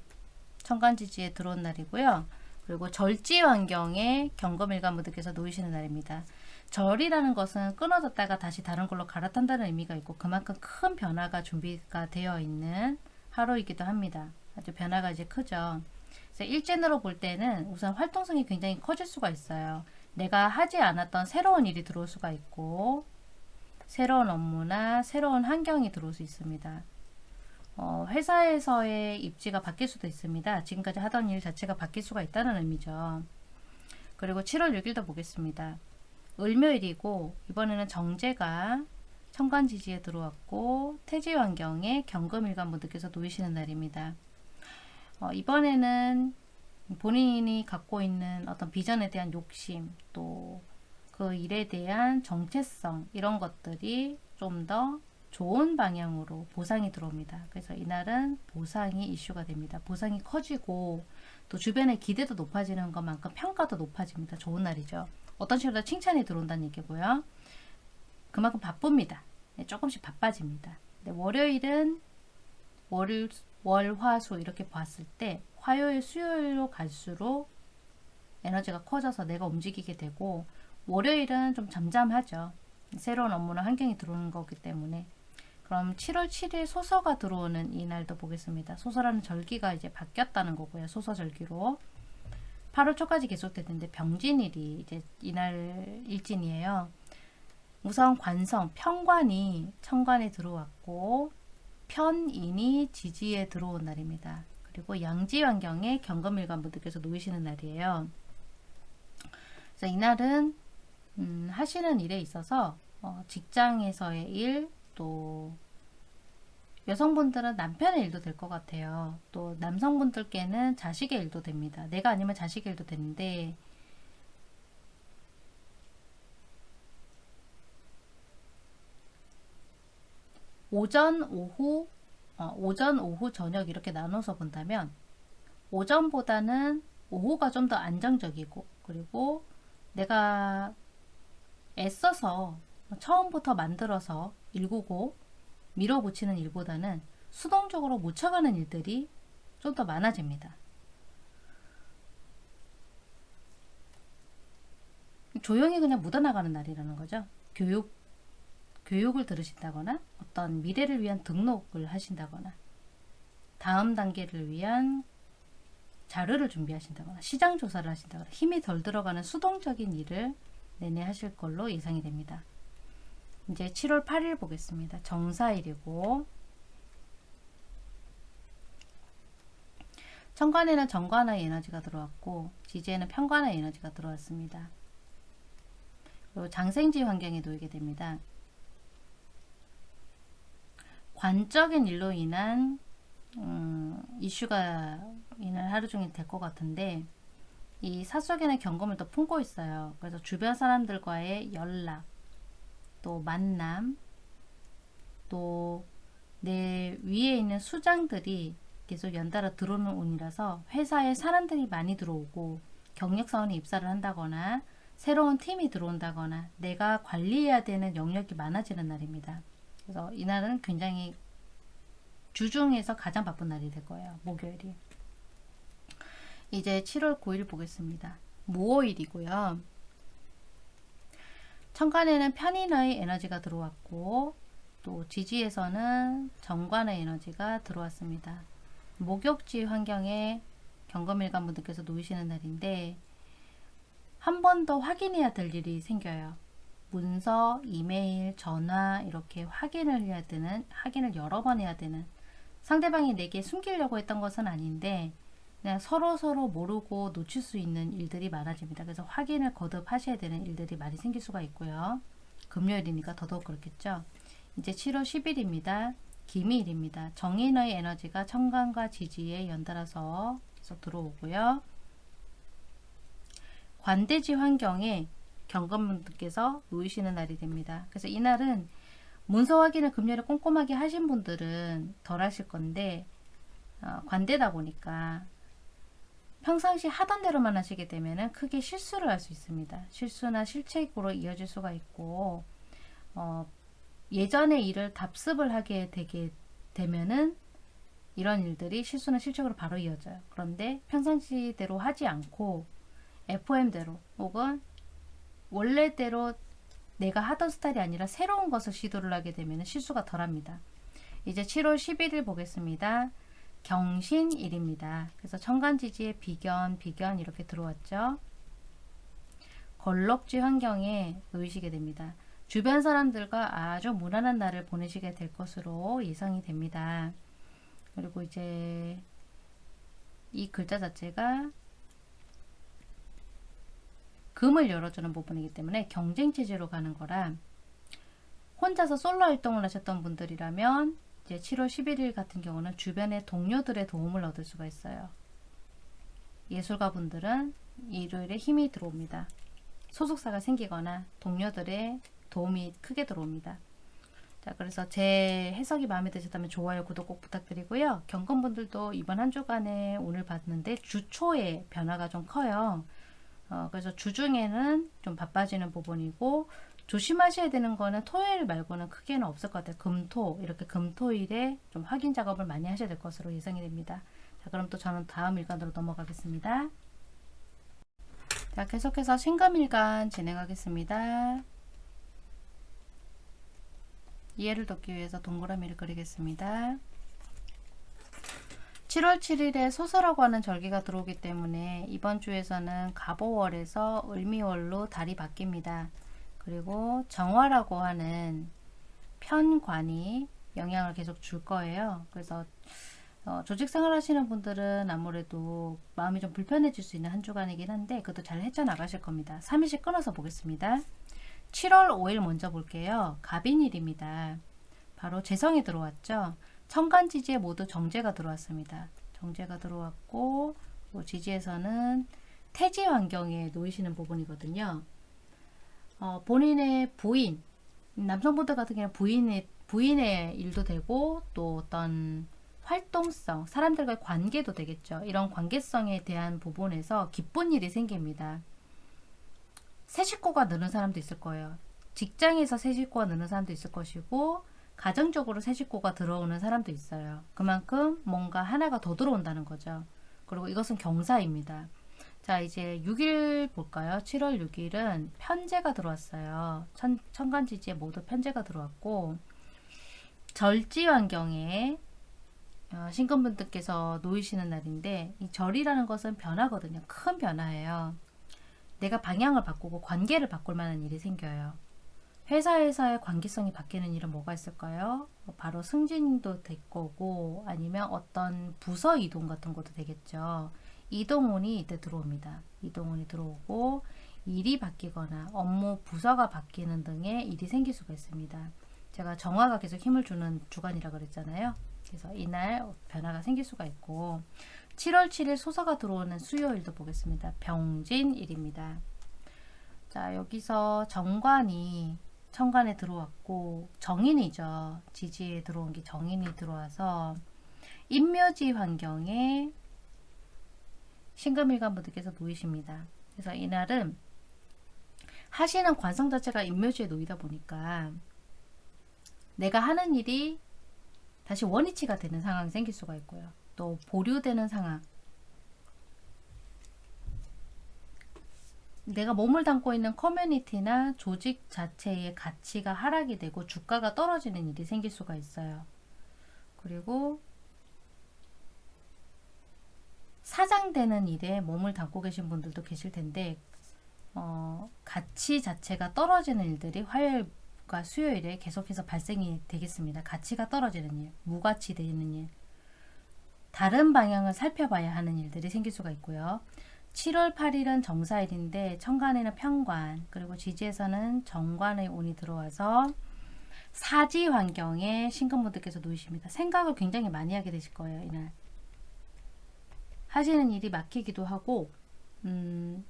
천간지지에 들어온 날이고요. 그리고 절지 환경에 경금일관 분들께서 놓이시는 날입니다. 절이라는 것은 끊어졌다가 다시 다른 걸로 갈아탄다는 의미가 있고 그만큼 큰 변화가 준비가 되어 있는 하루이기도 합니다. 아주 변화가 이제 크죠. 그래서 일진으로 볼 때는 우선 활동성이 굉장히 커질 수가 있어요. 내가 하지 않았던 새로운 일이 들어올 수가 있고 새로운 업무나 새로운 환경이 들어올 수 있습니다. 어, 회사에서의 입지가 바뀔 수도 있습니다. 지금까지 하던 일 자체가 바뀔 수가 있다는 의미죠. 그리고 7월 6일도 보겠습니다. 을묘일이고 이번에는 정제가 천간지지에 들어왔고 태지 환경에 경금일관 분들께서 놓이시는 날입니다. 어, 이번에는 본인이 갖고 있는 어떤 비전에 대한 욕심 또 그 일에 대한 정체성 이런 것들이 좀 더 좋은 방향으로 보상이 들어옵니다. 그래서 이날은 보상이 이슈가 됩니다. 보상이 커지고 또 주변의 기대도 높아지는 것만큼 평가도 높아집니다. 좋은 날이죠. 어떤 식으로 칭찬이 들어온다는 얘기고요. 그만큼 바쁩니다. 네, 조금씩 바빠집니다. 네, 월요일은 월요일, 월, 화, 수 이렇게 봤을 때 화요일, 수요일로 갈수록 에너지가 커져서 내가 움직이게 되고 월요일은 좀 잠잠하죠. 새로운 업무나 환경이 들어오는 거기 때문에 그럼 7월 7일 소서가 들어오는 이날도 보겠습니다. 소서라는 절기가 이제 바뀌었다는 거고요. 소서 절기로 8월 초까지 계속되는데 병진일이 이제 이날 일진이에요. 우선 관성, 편관이 천관에 들어왔고 편인이 지지에 들어온 날입니다. 그리고 양지 환경에 경금일관 분들께서 놓이시는 날이에요. 그래서 이날은 음, 하시는 일에 있어서 어, 직장에서의 일, 또 여성분들은 남편의 일도 될 것 같아요. 또 남성분들께는 자식의 일도 됩니다. 내가 아니면 자식의 일도 되는데 오전, 오후, 어, 오전, 오후, 저녁 이렇게 나눠서 본다면 오전보다는 오후가 좀 더 안정적이고 그리고 내가 애써서 처음부터 만들어서 일구고 밀어붙이는 일보다는 수동적으로 묻혀가는 일들이 좀 더 많아집니다. 조용히 그냥 묻어나가는 날이라는 거죠. 교육, 교육을 들으신다거나 어떤 미래를 위한 등록을 하신다거나 다음 단계를 위한 자료를 준비하신다거나 시장 조사를 하신다거나 힘이 덜 들어가는 수동적인 일을 내내 하실 걸로 예상이 됩니다. 이제 7월 8일 보겠습니다. 정사일이고 천간에는 정관의 에너지가 들어왔고 지지에는 편관의 에너지가 들어왔습니다. 그리고 장생지 환경에 놓이게 됩니다. 관적인 일로 인한 음, 이슈가 이날 하루 종일 될 것 같은데 이 사속에는 경험을 더 품고 있어요. 그래서 주변 사람들과의 연락, 또 만남, 또 내 위에 있는 수장들이 계속 연달아 들어오는 운이라서 회사에 사람들이 많이 들어오고 경력사원이 입사를 한다거나 새로운 팀이 들어온다거나 내가 관리해야 되는 영역이 많아지는 날입니다. 그래서 이날은 굉장히 주중에서 가장 바쁜 날이 될 거예요. 목요일이. 이제 7월 9일 보겠습니다. 무오일이고요. 천간에는 편인의 에너지가 들어왔고 또 지지에서는 정관의 에너지가 들어왔습니다. 목욕지 환경에 경금일관 분들께서 놓이시는 날인데 한 번 더 확인해야 될 일이 생겨요. 문서, 이메일, 전화 이렇게 확인을 해야 되는 확인을 여러 번 해야 되는 상대방이 내게 숨기려고 했던 것은 아닌데 그냥 서로 서로 모르고 놓칠 수 있는 일들이 많아집니다. 그래서 확인을 거듭 하셔야 되는 일들이 많이 생길 수가 있고요. 금요일이니까 더더욱 그렇겠죠. 이제 7월 10일입니다. 기미일입니다. 정인의 에너지가 청간과 지지에 연달아서 들어오고요. 관대지 환경에 경건분들께서 놓이시는 날이 됩니다. 그래서 이날은 문서 확인을 금요일에 꼼꼼하게 하신 분들은 덜 하실 건데 어, 관대다 보니까 평상시 하던 대로만 하시게 되면 크게 실수를 할 수 있습니다. 실수나 실책으로 이어질 수가 있고 어, 예전의 일을 답습을 하게 되게 되면은 이런 일들이 실수나 실책으로 바로 이어져요. 그런데 평상시대로 하지 않고 FOM대로 혹은 원래대로 내가 하던 스타일이 아니라 새로운 것을 시도를 하게 되면 실수가 덜합니다. 이제 7월 11일 보겠습니다. 경신일입니다. 그래서 천간지지에 비견, 비견 이렇게 들어왔죠. 걸럭지 환경에 놓이시게 됩니다. 주변 사람들과 아주 무난한 날을 보내시게 될 것으로 예상이 됩니다. 그리고 이제 이 글자 자체가 금을 열어주는 부분이기 때문에 경쟁 체제로 가는 거라 혼자서 솔로 활동을 하셨던 분들이라면 이제 7월 11일 같은 경우는 주변의 동료들의 도움을 얻을 수가 있어요. 예술가 분들은 일요일에 힘이 들어옵니다. 소속사가 생기거나 동료들의 도움이 크게 들어옵니다. 자, 그래서 제 해석이 마음에 드셨다면 좋아요, 구독 꼭 부탁드리고요. 경건분들도 이번 한 주간에 오늘 봤는데 주초에 변화가 좀 커요. 어, 그래서 주중에는 좀 바빠지는 부분이고 조심하셔야 되는 거는 토요일 말고는 크게는 없을 것 같아요. 금토 이렇게 금토일에 좀 확인 작업을 많이 하셔야 될 것으로 예상이 됩니다. 자 그럼 또 저는 다음 일간으로 넘어가겠습니다. 자 계속해서 신금일간 진행하겠습니다. 이해를 돕기 위해서 동그라미를 그리겠습니다. 7월 7일에 소설하고 하는 절기가 들어오기 때문에 이번 주에서는 가보월에서 을미월로 달이 바뀝니다. 그리고 정화라고 하는 편관이 영향을 계속 줄 거예요. 그래서 어, 조직생활 하시는 분들은 아무래도 마음이 좀 불편해질 수 있는 한 주간이긴 한데 그것도 잘 헤쳐나가실 겁니다. 3일씩 끊어서 보겠습니다. 7월 5일 먼저 볼게요. 갑인일입니다. 바로 재성이 들어왔죠. 천간지지에 모두 정제가 들어왔습니다. 정제가 들어왔고 지지에서는 태지 환경에 놓이시는 부분이거든요. 어, 본인의 부인, 남성분들 같은 경우는 부인의, 부인의 일도 되고 또 어떤 활동성, 사람들과의 관계도 되겠죠. 이런 관계성에 대한 부분에서 기쁜 일이 생깁니다. 새 식구가 느는 사람도 있을 거예요. 직장에서 새 식구가 느는 사람도 있을 것이고 가정적으로 새 식구가 들어오는 사람도 있어요. 그만큼 뭔가 하나가 더 들어온다는 거죠. 그리고 이것은 경사입니다. 자 이제 6일 볼까요? 7월 6일은 편제가 들어왔어요. 천, 천간지지에 모두 편제가 들어왔고 절지 환경에 어, 신금분들께서 놓이시는 날인데 이 절이라는 것은 변화거든요. 큰 변화예요. 내가 방향을 바꾸고 관계를 바꿀 만한 일이 생겨요. 회사에서의 관계성이 바뀌는 일은 뭐가 있을까요? 뭐 바로 승진도 될 거고 아니면 어떤 부서 이동 같은 것도 되겠죠. 이동운이 이때 들어옵니다. 이동운이 들어오고 일이 바뀌거나 업무 부서가 바뀌는 등의 일이 생길 수가 있습니다. 제가 정화가 계속 힘을 주는 주간이라 그랬잖아요. 그래서 이날 변화가 생길 수가 있고 7월 7일 소서가 들어오는 수요일도 보겠습니다. 병진일입니다. 자 여기서 정관이 천간에 들어왔고 정인이죠. 지지에 들어온 게 정인이 들어와서 인묘지 환경에 신금일간 분들께서 놓이십니다. 그래서 이날은 하시는 관성 자체가 인묘지에 놓이다 보니까 내가 하는 일이 다시 원위치가 되는 상황이 생길 수가 있고요. 또 보류되는 상황 내가 몸을 담고 있는 커뮤니티나 조직 자체의 가치가 하락이 되고 주가가 떨어지는 일이 생길 수가 있어요. 그리고 사장되는 일에 몸을 담고 계신 분들도 계실 텐데 어, 가치 자체가 떨어지는 일들이 화요일과 수요일에 계속해서 발생이 되겠습니다. 가치가 떨어지는 일, 무가치 되는 일, 다른 방향을 살펴봐야 하는 일들이 생길 수가 있고요. 7월 8일은 정사일인데 천간에는 편관 그리고 지지에서는 정관의 운이 들어와서 사지 환경에 신금분들께서 놓이십니다. 생각을 굉장히 많이 하게 되실 거예요. 이날 하시는 일이 막히기도 하고 음,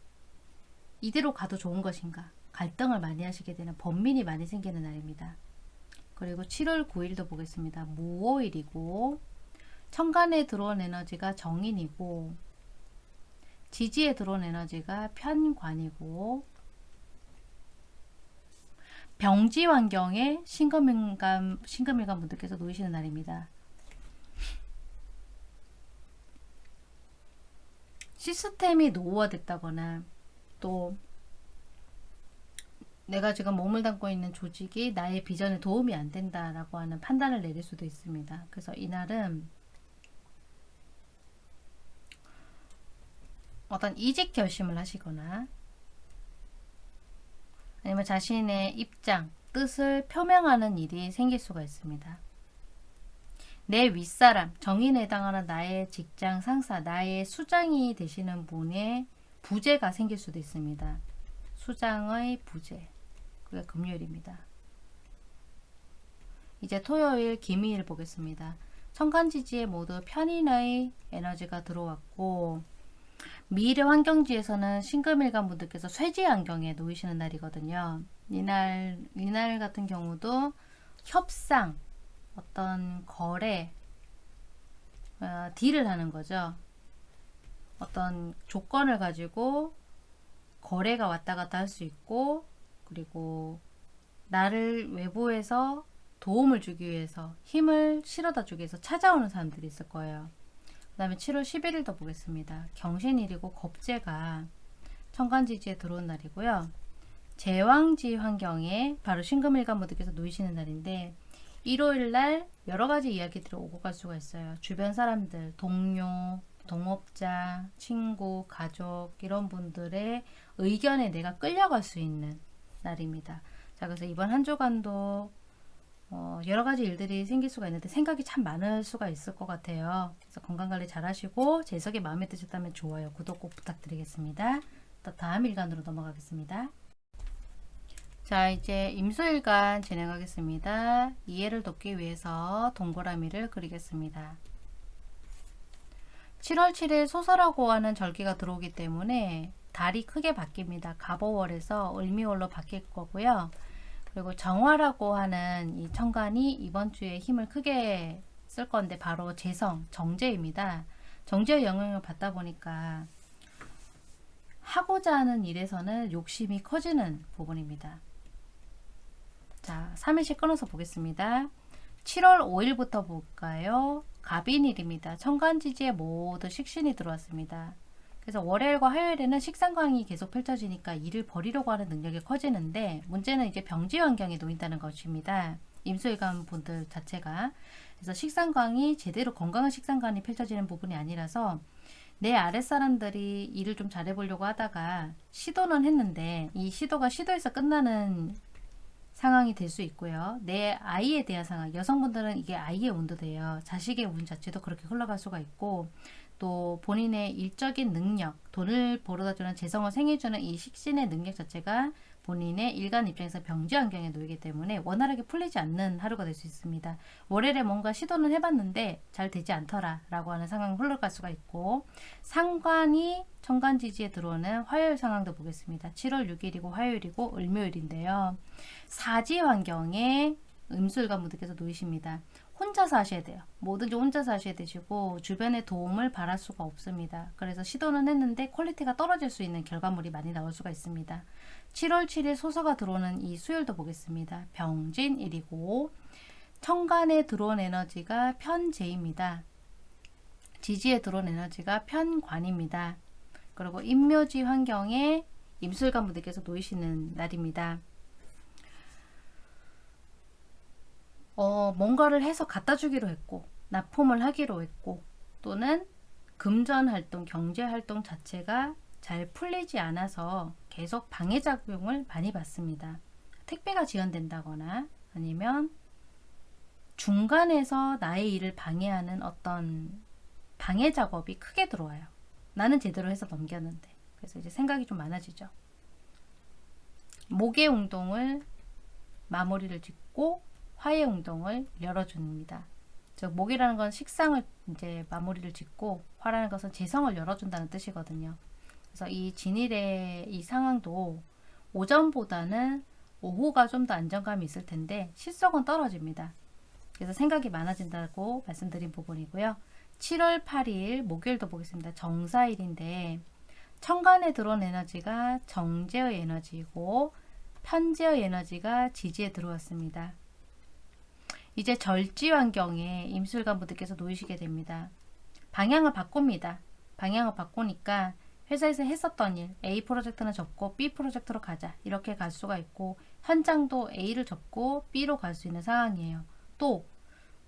이대로 가도 좋은 것인가 갈등을 많이 하시게 되는 번민이 많이 생기는 날입니다. 그리고 7월 9일도 보겠습니다. 무오일이고 천간에 들어온 에너지가 정인이고 지지에 들어온 에너지가 편관이고 병지 환경에 신금일간 분들께서 놓이시는 날입니다. 시스템이 노후화됐다거나 또 내가 지금 몸을 담고 있는 조직이 나의 비전에 도움이 안 된다라고 하는 판단을 내릴 수도 있습니다. 그래서 이날은 어떤 이직 결심을 하시거나 아니면 자신의 입장, 뜻을 표명하는 일이 생길 수가 있습니다. 내 윗사람, 정인에 해당하는 나의 직장 상사, 나의 수장이 되시는 분의 부재가 생길 수도 있습니다. 수장의 부재. 그게 금요일입니다. 이제 토요일, 김희일 보겠습니다. 천간지지에 모두 편인의 에너지가 들어왔고 미래 환경지에서는 신금일간 분들께서 쇠지 환경에 놓이시는 날이거든요. 이날, 이날 같은 경우도 협상, 어떤 거래, 어, 딜을 하는 거죠. 어떤 조건을 가지고 거래가 왔다 갔다 할 수 있고 그리고 나를 외부에서 도움을 주기 위해서 힘을 실어다 주기 위해서 찾아오는 사람들이 있을 거예요. 그 다음에 7월 11일도 보겠습니다. 경신일이고 겁재가 천간지지에 들어온 날이고요. 제왕지 환경에 바로 신금일간 분들께서 놓이시는 날인데 일요일날 여러가지 이야기들이 오고 갈 수가 있어요. 주변 사람들, 동료, 동업자, 친구, 가족 이런 분들의 의견에 내가 끌려갈 수 있는 날입니다. 자 그래서 이번 한 주간도 어, 여러 가지 일들이 생길 수가 있는데 생각이 참 많을 수가 있을 것 같아요. 그래서 건강관리 잘 하시고 제 해석이 마음에 드셨다면 좋아요, 구독 꼭 부탁드리겠습니다. 또 다음 일간으로 넘어가겠습니다. 자 이제 임수일간 진행하겠습니다. 이해를 돕기 위해서 동그라미를 그리겠습니다. 7월 7일 소설하고 하는 절기가 들어오기 때문에 달이 크게 바뀝니다. 갑오월에서 을미월로 바뀔 거고요. 그리고 정화라고 하는 이 천간이 이번 주에 힘을 크게 쓸 건데 바로 재성, 정제입니다. 정제의 영향을 받다 보니까 하고자 하는 일에서는 욕심이 커지는 부분입니다. 자, 3일씩 끊어서 보겠습니다. 7월 5일부터 볼까요? 갑인일입니다. 천간지지에 모두 식신이 들어왔습니다. 그래서 월요일과 화요일에는 식상광이 계속 펼쳐지니까 일을 벌이려고 하는 능력이 커지는데 문제는 이제 병지 환경에 놓인다는 것입니다. 임수일관 분들 자체가 그래서 식상광이 제대로 건강한 식상광이 펼쳐지는 부분이 아니라서 내 아랫사람들이 일을 좀 잘해보려고 하다가 시도는 했는데 이 시도가 시도에서 끝나는 상황이 될 수 있고요. 내 아이에 대한 상황, 여성분들은 이게 아이의 운도 돼요. 자식의 운 자체도 그렇게 흘러갈 수가 있고 또 본인의 일적인 능력, 돈을 벌어다주는 재성을 생해주는 이 식신의 능력 자체가 본인의 일간 입장에서 병지 환경에 놓이기 때문에 원활하게 풀리지 않는 하루가 될 수 있습니다. 월요일에 뭔가 시도는 해봤는데 잘 되지 않더라 라고 하는 상황이 흘러갈 수가 있고 상관이 천간지지에 들어오는 화요일 상황도 보겠습니다. 7월 6일이고 화요일이고 을묘일인데요. 사지 환경에 임수일간 분들께서 놓이십니다. 혼자서 하셔야 돼요. 뭐든지 혼자서 하셔야 되시고 주변의 도움을 바랄 수가 없습니다. 그래서 시도는 했는데 quality가 떨어질 수 있는 결과물이 많이 나올 수가 있습니다. 7월 7일 소서가 들어오는 이 수요일도 보겠습니다. 병진일이고 천간에 들어온 에너지가 편재입니다. 지지에 들어온 에너지가 편관입니다. 그리고 임묘지 환경에 임술관 분들께서 놓이시는 날입니다. 어, 뭔가를 해서 갖다 주기로 했고 납품을 하기로 했고 또는 금전 활동, 경제 활동 자체가 잘 풀리지 않아서 계속 방해작용을 많이 받습니다. 택배가 지연된다거나 아니면 중간에서 나의 일을 방해하는 어떤 방해 작업이 크게 들어와요. 나는 제대로 해서 넘겼는데. 그래서 이제 생각이 좀 많아지죠. 목의 운동을 마무리를 짓고 화의 운동을 열어줍니다. 즉 목이라는 건 식상을 이제 마무리를 짓고 화라는 것은 재성을 열어준다는 뜻이거든요. 그래서 이 진일의 이 상황도 오전보다는 오후가 좀 더 안정감이 있을 텐데 실속은 떨어집니다. 그래서 생각이 많아진다고 말씀드린 부분이고요. 7월 8일 목요일도 보겠습니다. 정사일인데 천간에 들어온 에너지가 정제의 에너지이고 편제의 에너지가 지지에 들어왔습니다. 이제 절지 환경에 임술관 분들께서 놓이시게 됩니다. 방향을 바꿉니다. 방향을 바꾸니까 회사에서 했었던 일 A 프로젝트는 접고 B 프로젝트로 가자 이렇게 갈 수가 있고 현장도 A를 접고 B로 갈 수 있는 상황이에요. 또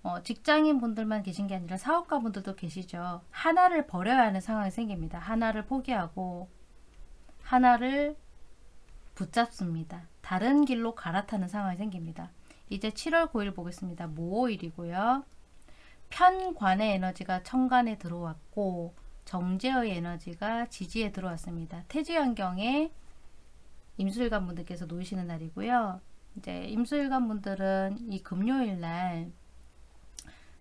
어, 직장인 분들만 계신 게 아니라 사업가 분들도 계시죠. 하나를 버려야 하는 상황이 생깁니다. 하나를 포기하고 하나를 붙잡습니다. 다른 길로 갈아타는 상황이 생깁니다. 이제 7월 9일 보겠습니다. 모호일이고요. 편관의 에너지가 천간에 들어왔고 정제의 에너지가 지지에 들어왔습니다. 태지 환경에 임술관 분들께서 놓이시는 날이고요. 이제 임술관 분들은 이 금요일 날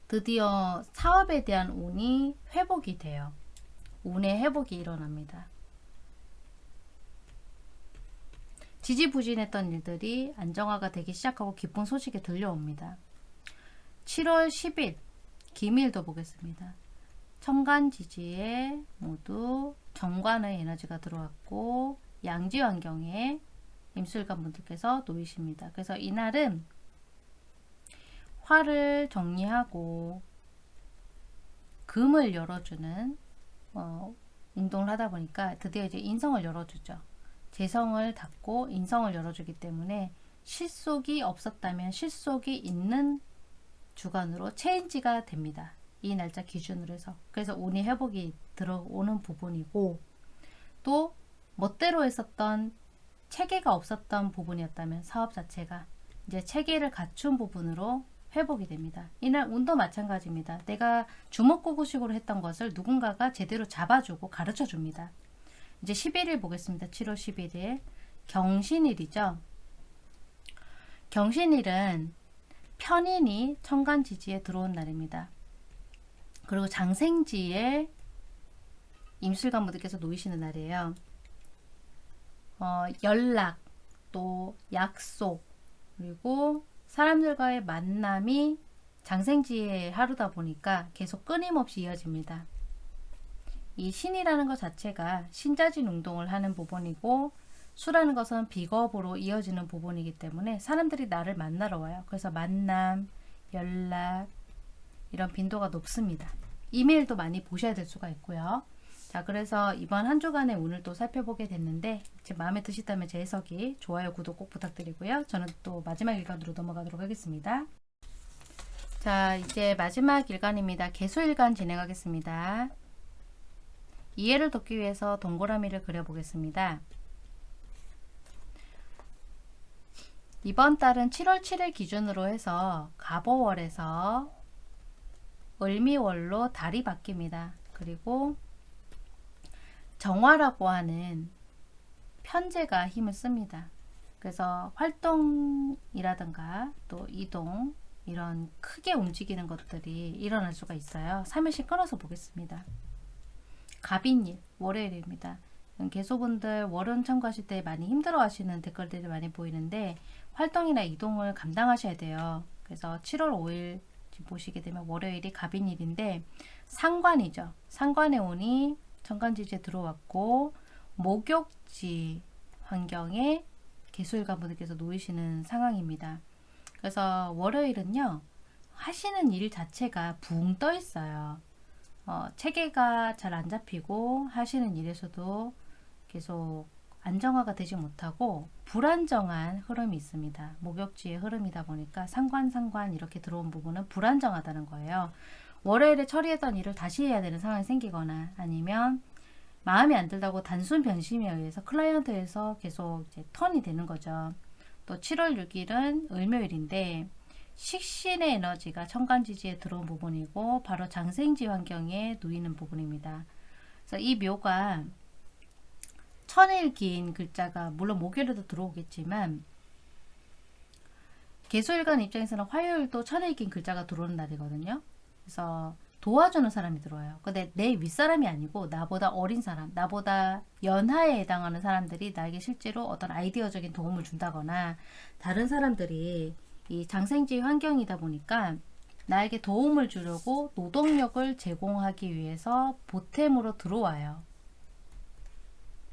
드디어 사업에 대한 운이 회복이 돼요. 운의 회복이 일어납니다. 지지부진했던 일들이 안정화가 되기 시작하고 기쁜 소식이 들려옵니다. 7월 10일 기밀도 보겠습니다. 천간 지지에 모두 정관의 에너지가 들어왔고 양지 환경에 임술관 분들께서 놓이십니다. 그래서 이날은 화를 정리하고 금을 열어주는 어, 운동을 하다 보니까 드디어 이제 인성을 열어주죠. 재성을 닫고 인성을 열어주기 때문에 실속이 없었다면 실속이 있는 주간으로 체인지가 됩니다. 이 날짜 기준으로 해서 그래서 운이 회복이 들어오는 부분이고 또 멋대로 했었던 체계가 없었던 부분이었다면 사업 자체가 이제 체계를 갖춘 부분으로 회복이 됩니다. 이날 운도 마찬가지입니다. 내가 주먹구구식으로 했던 것을 누군가가 제대로 잡아주고 가르쳐 줍니다. 이제 11일 보겠습니다. 7월 11일 경신일이죠. 경신일은 편인이 천간지지에 들어온 날입니다. 그리고 장생지에 임술관 분들께서 놓이시는 날이에요. 어, 연락, 또 약속, 그리고 사람들과의 만남이 장생지의 하루다 보니까 계속 끊임없이 이어집니다. 이 신이라는 것 자체가 신자진 운동을 하는 부분이고 수라는 것은 비겁으로 이어지는 부분이기 때문에 사람들이 나를 만나러 와요. 그래서 만남, 연락 이런 빈도가 높습니다. 이메일도 많이 보셔야 될 수가 있고요. 자 그래서 이번 한 주간의 운을 또 살펴보게 됐는데 제 마음에 드시다면 제 해석이 좋아요 구독 꼭 부탁드리고요. 저는 또 마지막 일간으로 넘어가도록 하겠습니다. 자 이제 마지막 일간입니다. 개수일간 진행하겠습니다. 이해를 돕기 위해서 동그라미를 그려보겠습니다. 이번 달은 7월 7일 기준으로 해서 갑오월에서 을미월로 달이 바뀝니다. 그리고 정화라고 하는 편제가 힘을 씁니다. 그래서 활동이라든가 또 이동 이런 크게 움직이는 것들이 일어날 수가 있어요. 3일씩 끊어서 보겠습니다. 갑인일 월요일입니다. 개소분들 월은 참고하실 때 많이 힘들어 하시는 댓글들이 많이 보이는데 활동이나 이동을 감당하셔야 돼요. 그래서 7월 5일 보시게 되면 월요일이 갑인일인데 상관이죠. 상관의 운이 천간지지에 들어왔고 목욕지 환경에 개수일관 분들께서 놓이시는 상황입니다. 그래서 월요일은요. 하시는 일 자체가 붕 떠 있어요. 어, 체계가 잘 안 잡히고 하시는 일에서도 계속 안정화가 되지 못하고 불안정한 흐름이 있습니다. 목욕지의 흐름이다 보니까 상관 상관 이렇게 들어온 부분은 불안정하다는 거예요. 월요일에 처리했던 일을 다시 해야 되는 상황이 생기거나 아니면 마음에 안 들다고 단순 변심에 의해서 클라이언트에서 계속 이제 턴이 되는 거죠. 또 7월 6일은 을묘일인데 식신의 에너지가 천간지지에 들어온 부분이고 바로 장생지 환경에 놓이는 부분입니다. 그래서 이 묘가 천일 긴 글자가 물론 목요일에도 들어오겠지만 개수일간 입장에서는 화요일도 천일 긴 글자가 들어오는 날이거든요. 그래서 도와주는 사람이 들어와요. 근데 내 윗사람이 아니고 나보다 어린 사람, 나보다 연하에 해당하는 사람들이 나에게 실제로 어떤 아이디어적인 도움을 준다거나 다른 사람들이 이 장생지 환경이다 보니까 나에게 도움을 주려고 노동력을 제공하기 위해서 보탬으로 들어와요.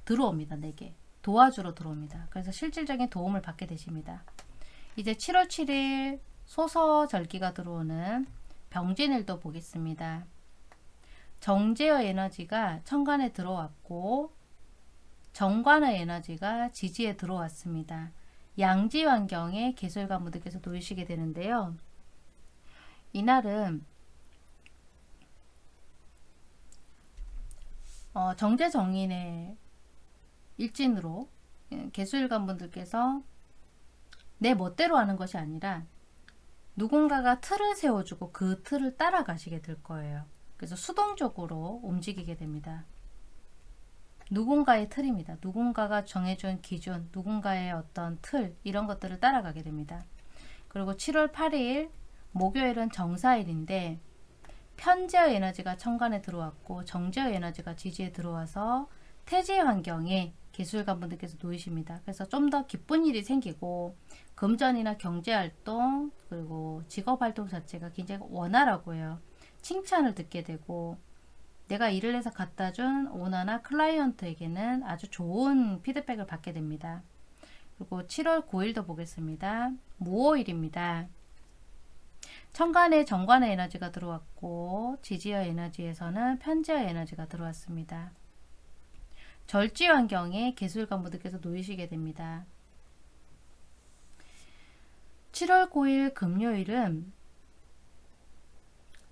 들어옵니다. 내게. 도와주러 들어옵니다. 그래서 실질적인 도움을 받게 되십니다. 이제 7월 7일 소서절기가 들어오는 병진일도 보겠습니다. 정제의 에너지가 천간에 들어왔고 정관의 에너지가 지지에 들어왔습니다. 양지 환경에 개술가 무드께서 놓이시게 되는데요. 이날은 어, 정제정인의 일진으로 예, 개수일관 분들께서 내 멋대로 하는 것이 아니라 누군가가 틀을 세워주고 그 틀을 따라가시게 될 거예요. 그래서 수동적으로 움직이게 됩니다. 누군가의 틀입니다. 누군가가 정해준 기준, 누군가의 어떤 틀 이런 것들을 따라가게 됩니다. 그리고 7월 8일 목요일은 정사일인데 편제의 에너지가 천간에 들어왔고 정제의 에너지가 지지에 들어와서 태지 환경에 기술관 분들께서 놓이십니다. 그래서 좀 더 기쁜 일이 생기고 금전이나 경제활동 그리고 직업활동 자체가 굉장히 원활하고 요 칭찬을 듣게 되고 내가 일을 해서 갖다 준 오너나 클라이언트에게는 아주 좋은 피드백을 받게 됩니다. 그리고 7월 9일도 보겠습니다. 무오일입니다. 천간에 정관의 에너지가 들어왔고 지지어 에너지에서는 편지어 에너지가 들어왔습니다. 절지 환경에 개술관 분들께서 놓이시게 됩니다. 7월 9일 금요일은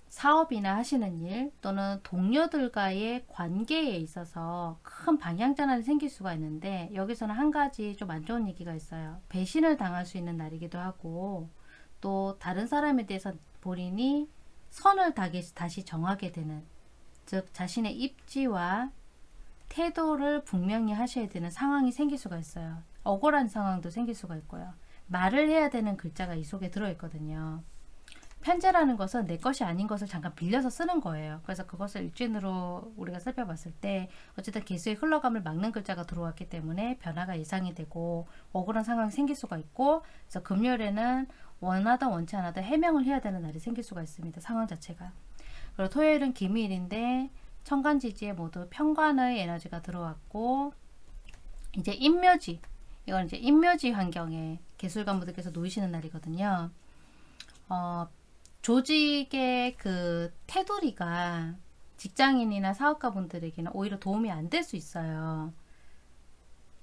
사업이나 하시는 일 또는 동료들과의 관계에 있어서 큰 방향 전환이 생길 수가 있는데 여기서는 한 가지 좀 안 좋은 얘기가 있어요. 배신을 당할 수 있는 날이기도 하고 또 다른 사람에 대해서 본인이 선을 다시 정하게 되는 즉 자신의 입지와 태도를 분명히 하셔야 되는 상황이 생길 수가 있어요. 억울한 상황도 생길 수가 있고요. 말을 해야 되는 글자가 이 속에 들어있거든요. 편제라는 것은 내 것이 아닌 것을 잠깐 빌려서 쓰는 거예요. 그래서 그것을 일진으로 우리가 살펴봤을 때 어쨌든 개수의 흘러감을 막는 글자가 들어왔기 때문에 변화가 예상이 되고 억울한 상황이 생길 수가 있고 그래서 금요일에는 원하든 원치 않아도 해명을 해야 되는 날이 생길 수가 있습니다. 상황 자체가. 그리고 토요일은 기밀인데 천간지지에 모두 편관의 에너지가 들어왔고 이제 인묘지 이건 이제 인묘지 환경에 개술관 분들께서 놓이시는 날이거든요. 어, 조직의 그 테두리가 직장인이나 사업가 분들에게는 오히려 도움이 안 될 수 있어요.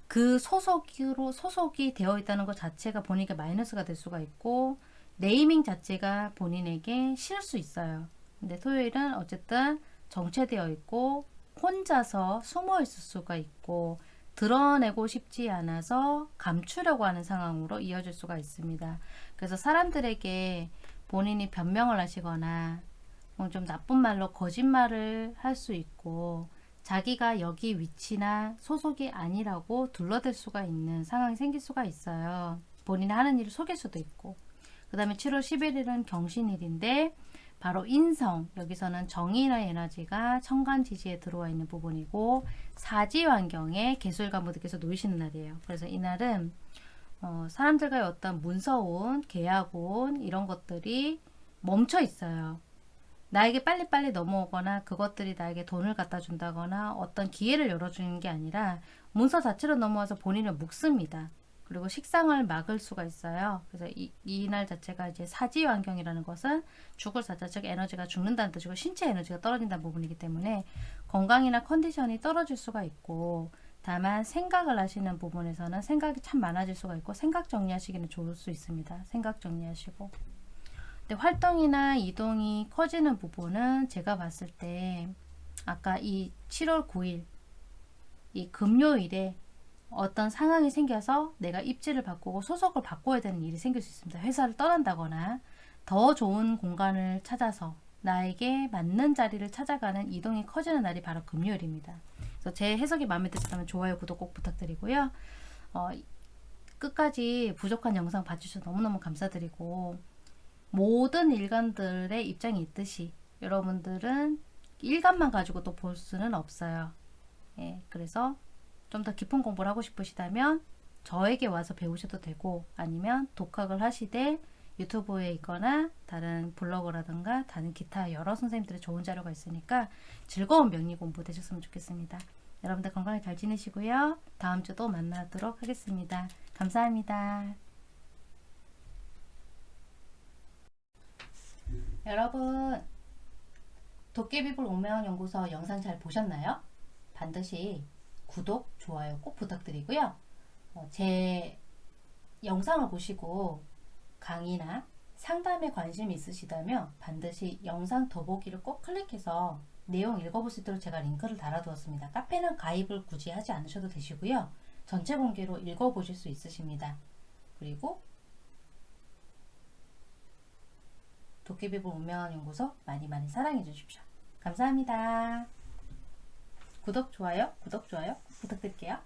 그 소속으로 소속이 되어 있다는 것 자체가 본인에게 마이너스가 될 수가 있고 네이밍 자체가 본인에게 싫을 수 있어요. 근데 토요일은 어쨌든 정체되어 있고 혼자서 숨어 있을 수가 있고 드러내고 싶지 않아서 감추려고 하는 상황으로 이어질 수가 있습니다. 그래서 사람들에게 본인이 변명을 하시거나 뭐좀 나쁜 말로 거짓말을 할 수 있고 자기가 여기 위치나 소속이 아니라고 둘러댈 수가 있는 상황이 생길 수가 있어요. 본인이 하는 일을 속일 수도 있고 그 다음에 7월 11일은 경신일인데 바로 인성 여기서는 정의의 에너지가 천간 지지에 들어와 있는 부분이고 사지 환경에 개술가무들께서 놓이시는 날이에요. 그래서 이날은 어, 사람들과의 어떤 문서운 계약운 이런 것들이 멈춰 있어요. 나에게 빨리빨리 넘어오거나 그것들이 나에게 돈을 갖다 준다거나 어떤 기회를 열어주는 게 아니라 문서 자체로 넘어와서 본인을 묶습니다. 그리고 식상을 막을 수가 있어요. 그래서 이, 이날 자체가 이제 사지 환경이라는 것은 죽을 사자, 즉 에너지가 죽는다는 뜻이고 신체 에너지가 떨어진다는 부분이기 때문에 건강이나 컨디션이 떨어질 수가 있고 다만 생각을 하시는 부분에서는 생각이 참 많아질 수가 있고 생각 정리하시기는 좋을 수 있습니다. 생각 정리하시고 근데 활동이나 이동이 커지는 부분은 제가 봤을 때 아까 이 7월 9일 이 금요일에 어떤 상황이 생겨서 내가 입지를 바꾸고 소속을 바꿔야 되는 일이 생길 수 있습니다. 회사를 떠난다거나 더 좋은 공간을 찾아서 나에게 맞는 자리를 찾아가는 이동이 커지는 날이 바로 금요일입니다. 그래서 제 해석이 마음에 드셨다면 좋아요, 구독 꼭 부탁드리고요. 어, 끝까지 부족한 영상 봐주셔서 너무너무 감사드리고 모든 일간들의 입장이 있듯이 여러분들은 일간만 가지고 또 볼 수는 없어요. 예, 그래서 좀 더 깊은 공부를 하고 싶으시다면 저에게 와서 배우셔도 되고 아니면 독학을 하시되 유튜브에 있거나 다른 블로그라든가 다른 기타 여러 선생님들의 좋은 자료가 있으니까 즐거운 명리 공부 되셨으면 좋겠습니다. 여러분들 건강히 잘 지내시고요. 다음 주 또 만나도록 하겠습니다. 감사합니다. 여러분 도깨비불 오명 연구소 영상 잘 보셨나요? 반드시 구독, 좋아요 꼭 부탁드리고요. 어, 제 영상을 보시고 강의나 상담에 관심이 있으시다면 반드시 영상 더보기를 꼭 클릭해서 내용 읽어볼 수 있도록 제가 링크를 달아두었습니다. 카페는 가입을 굳이 하지 않으셔도 되시고요. 전체 공개로 읽어보실 수 있으십니다. 그리고 도깨비불 운명한 연구소 많이 많이 사랑해 주십시오. 감사합니다. 구독, 좋아요, 구독, 좋아요 부탁드릴게요.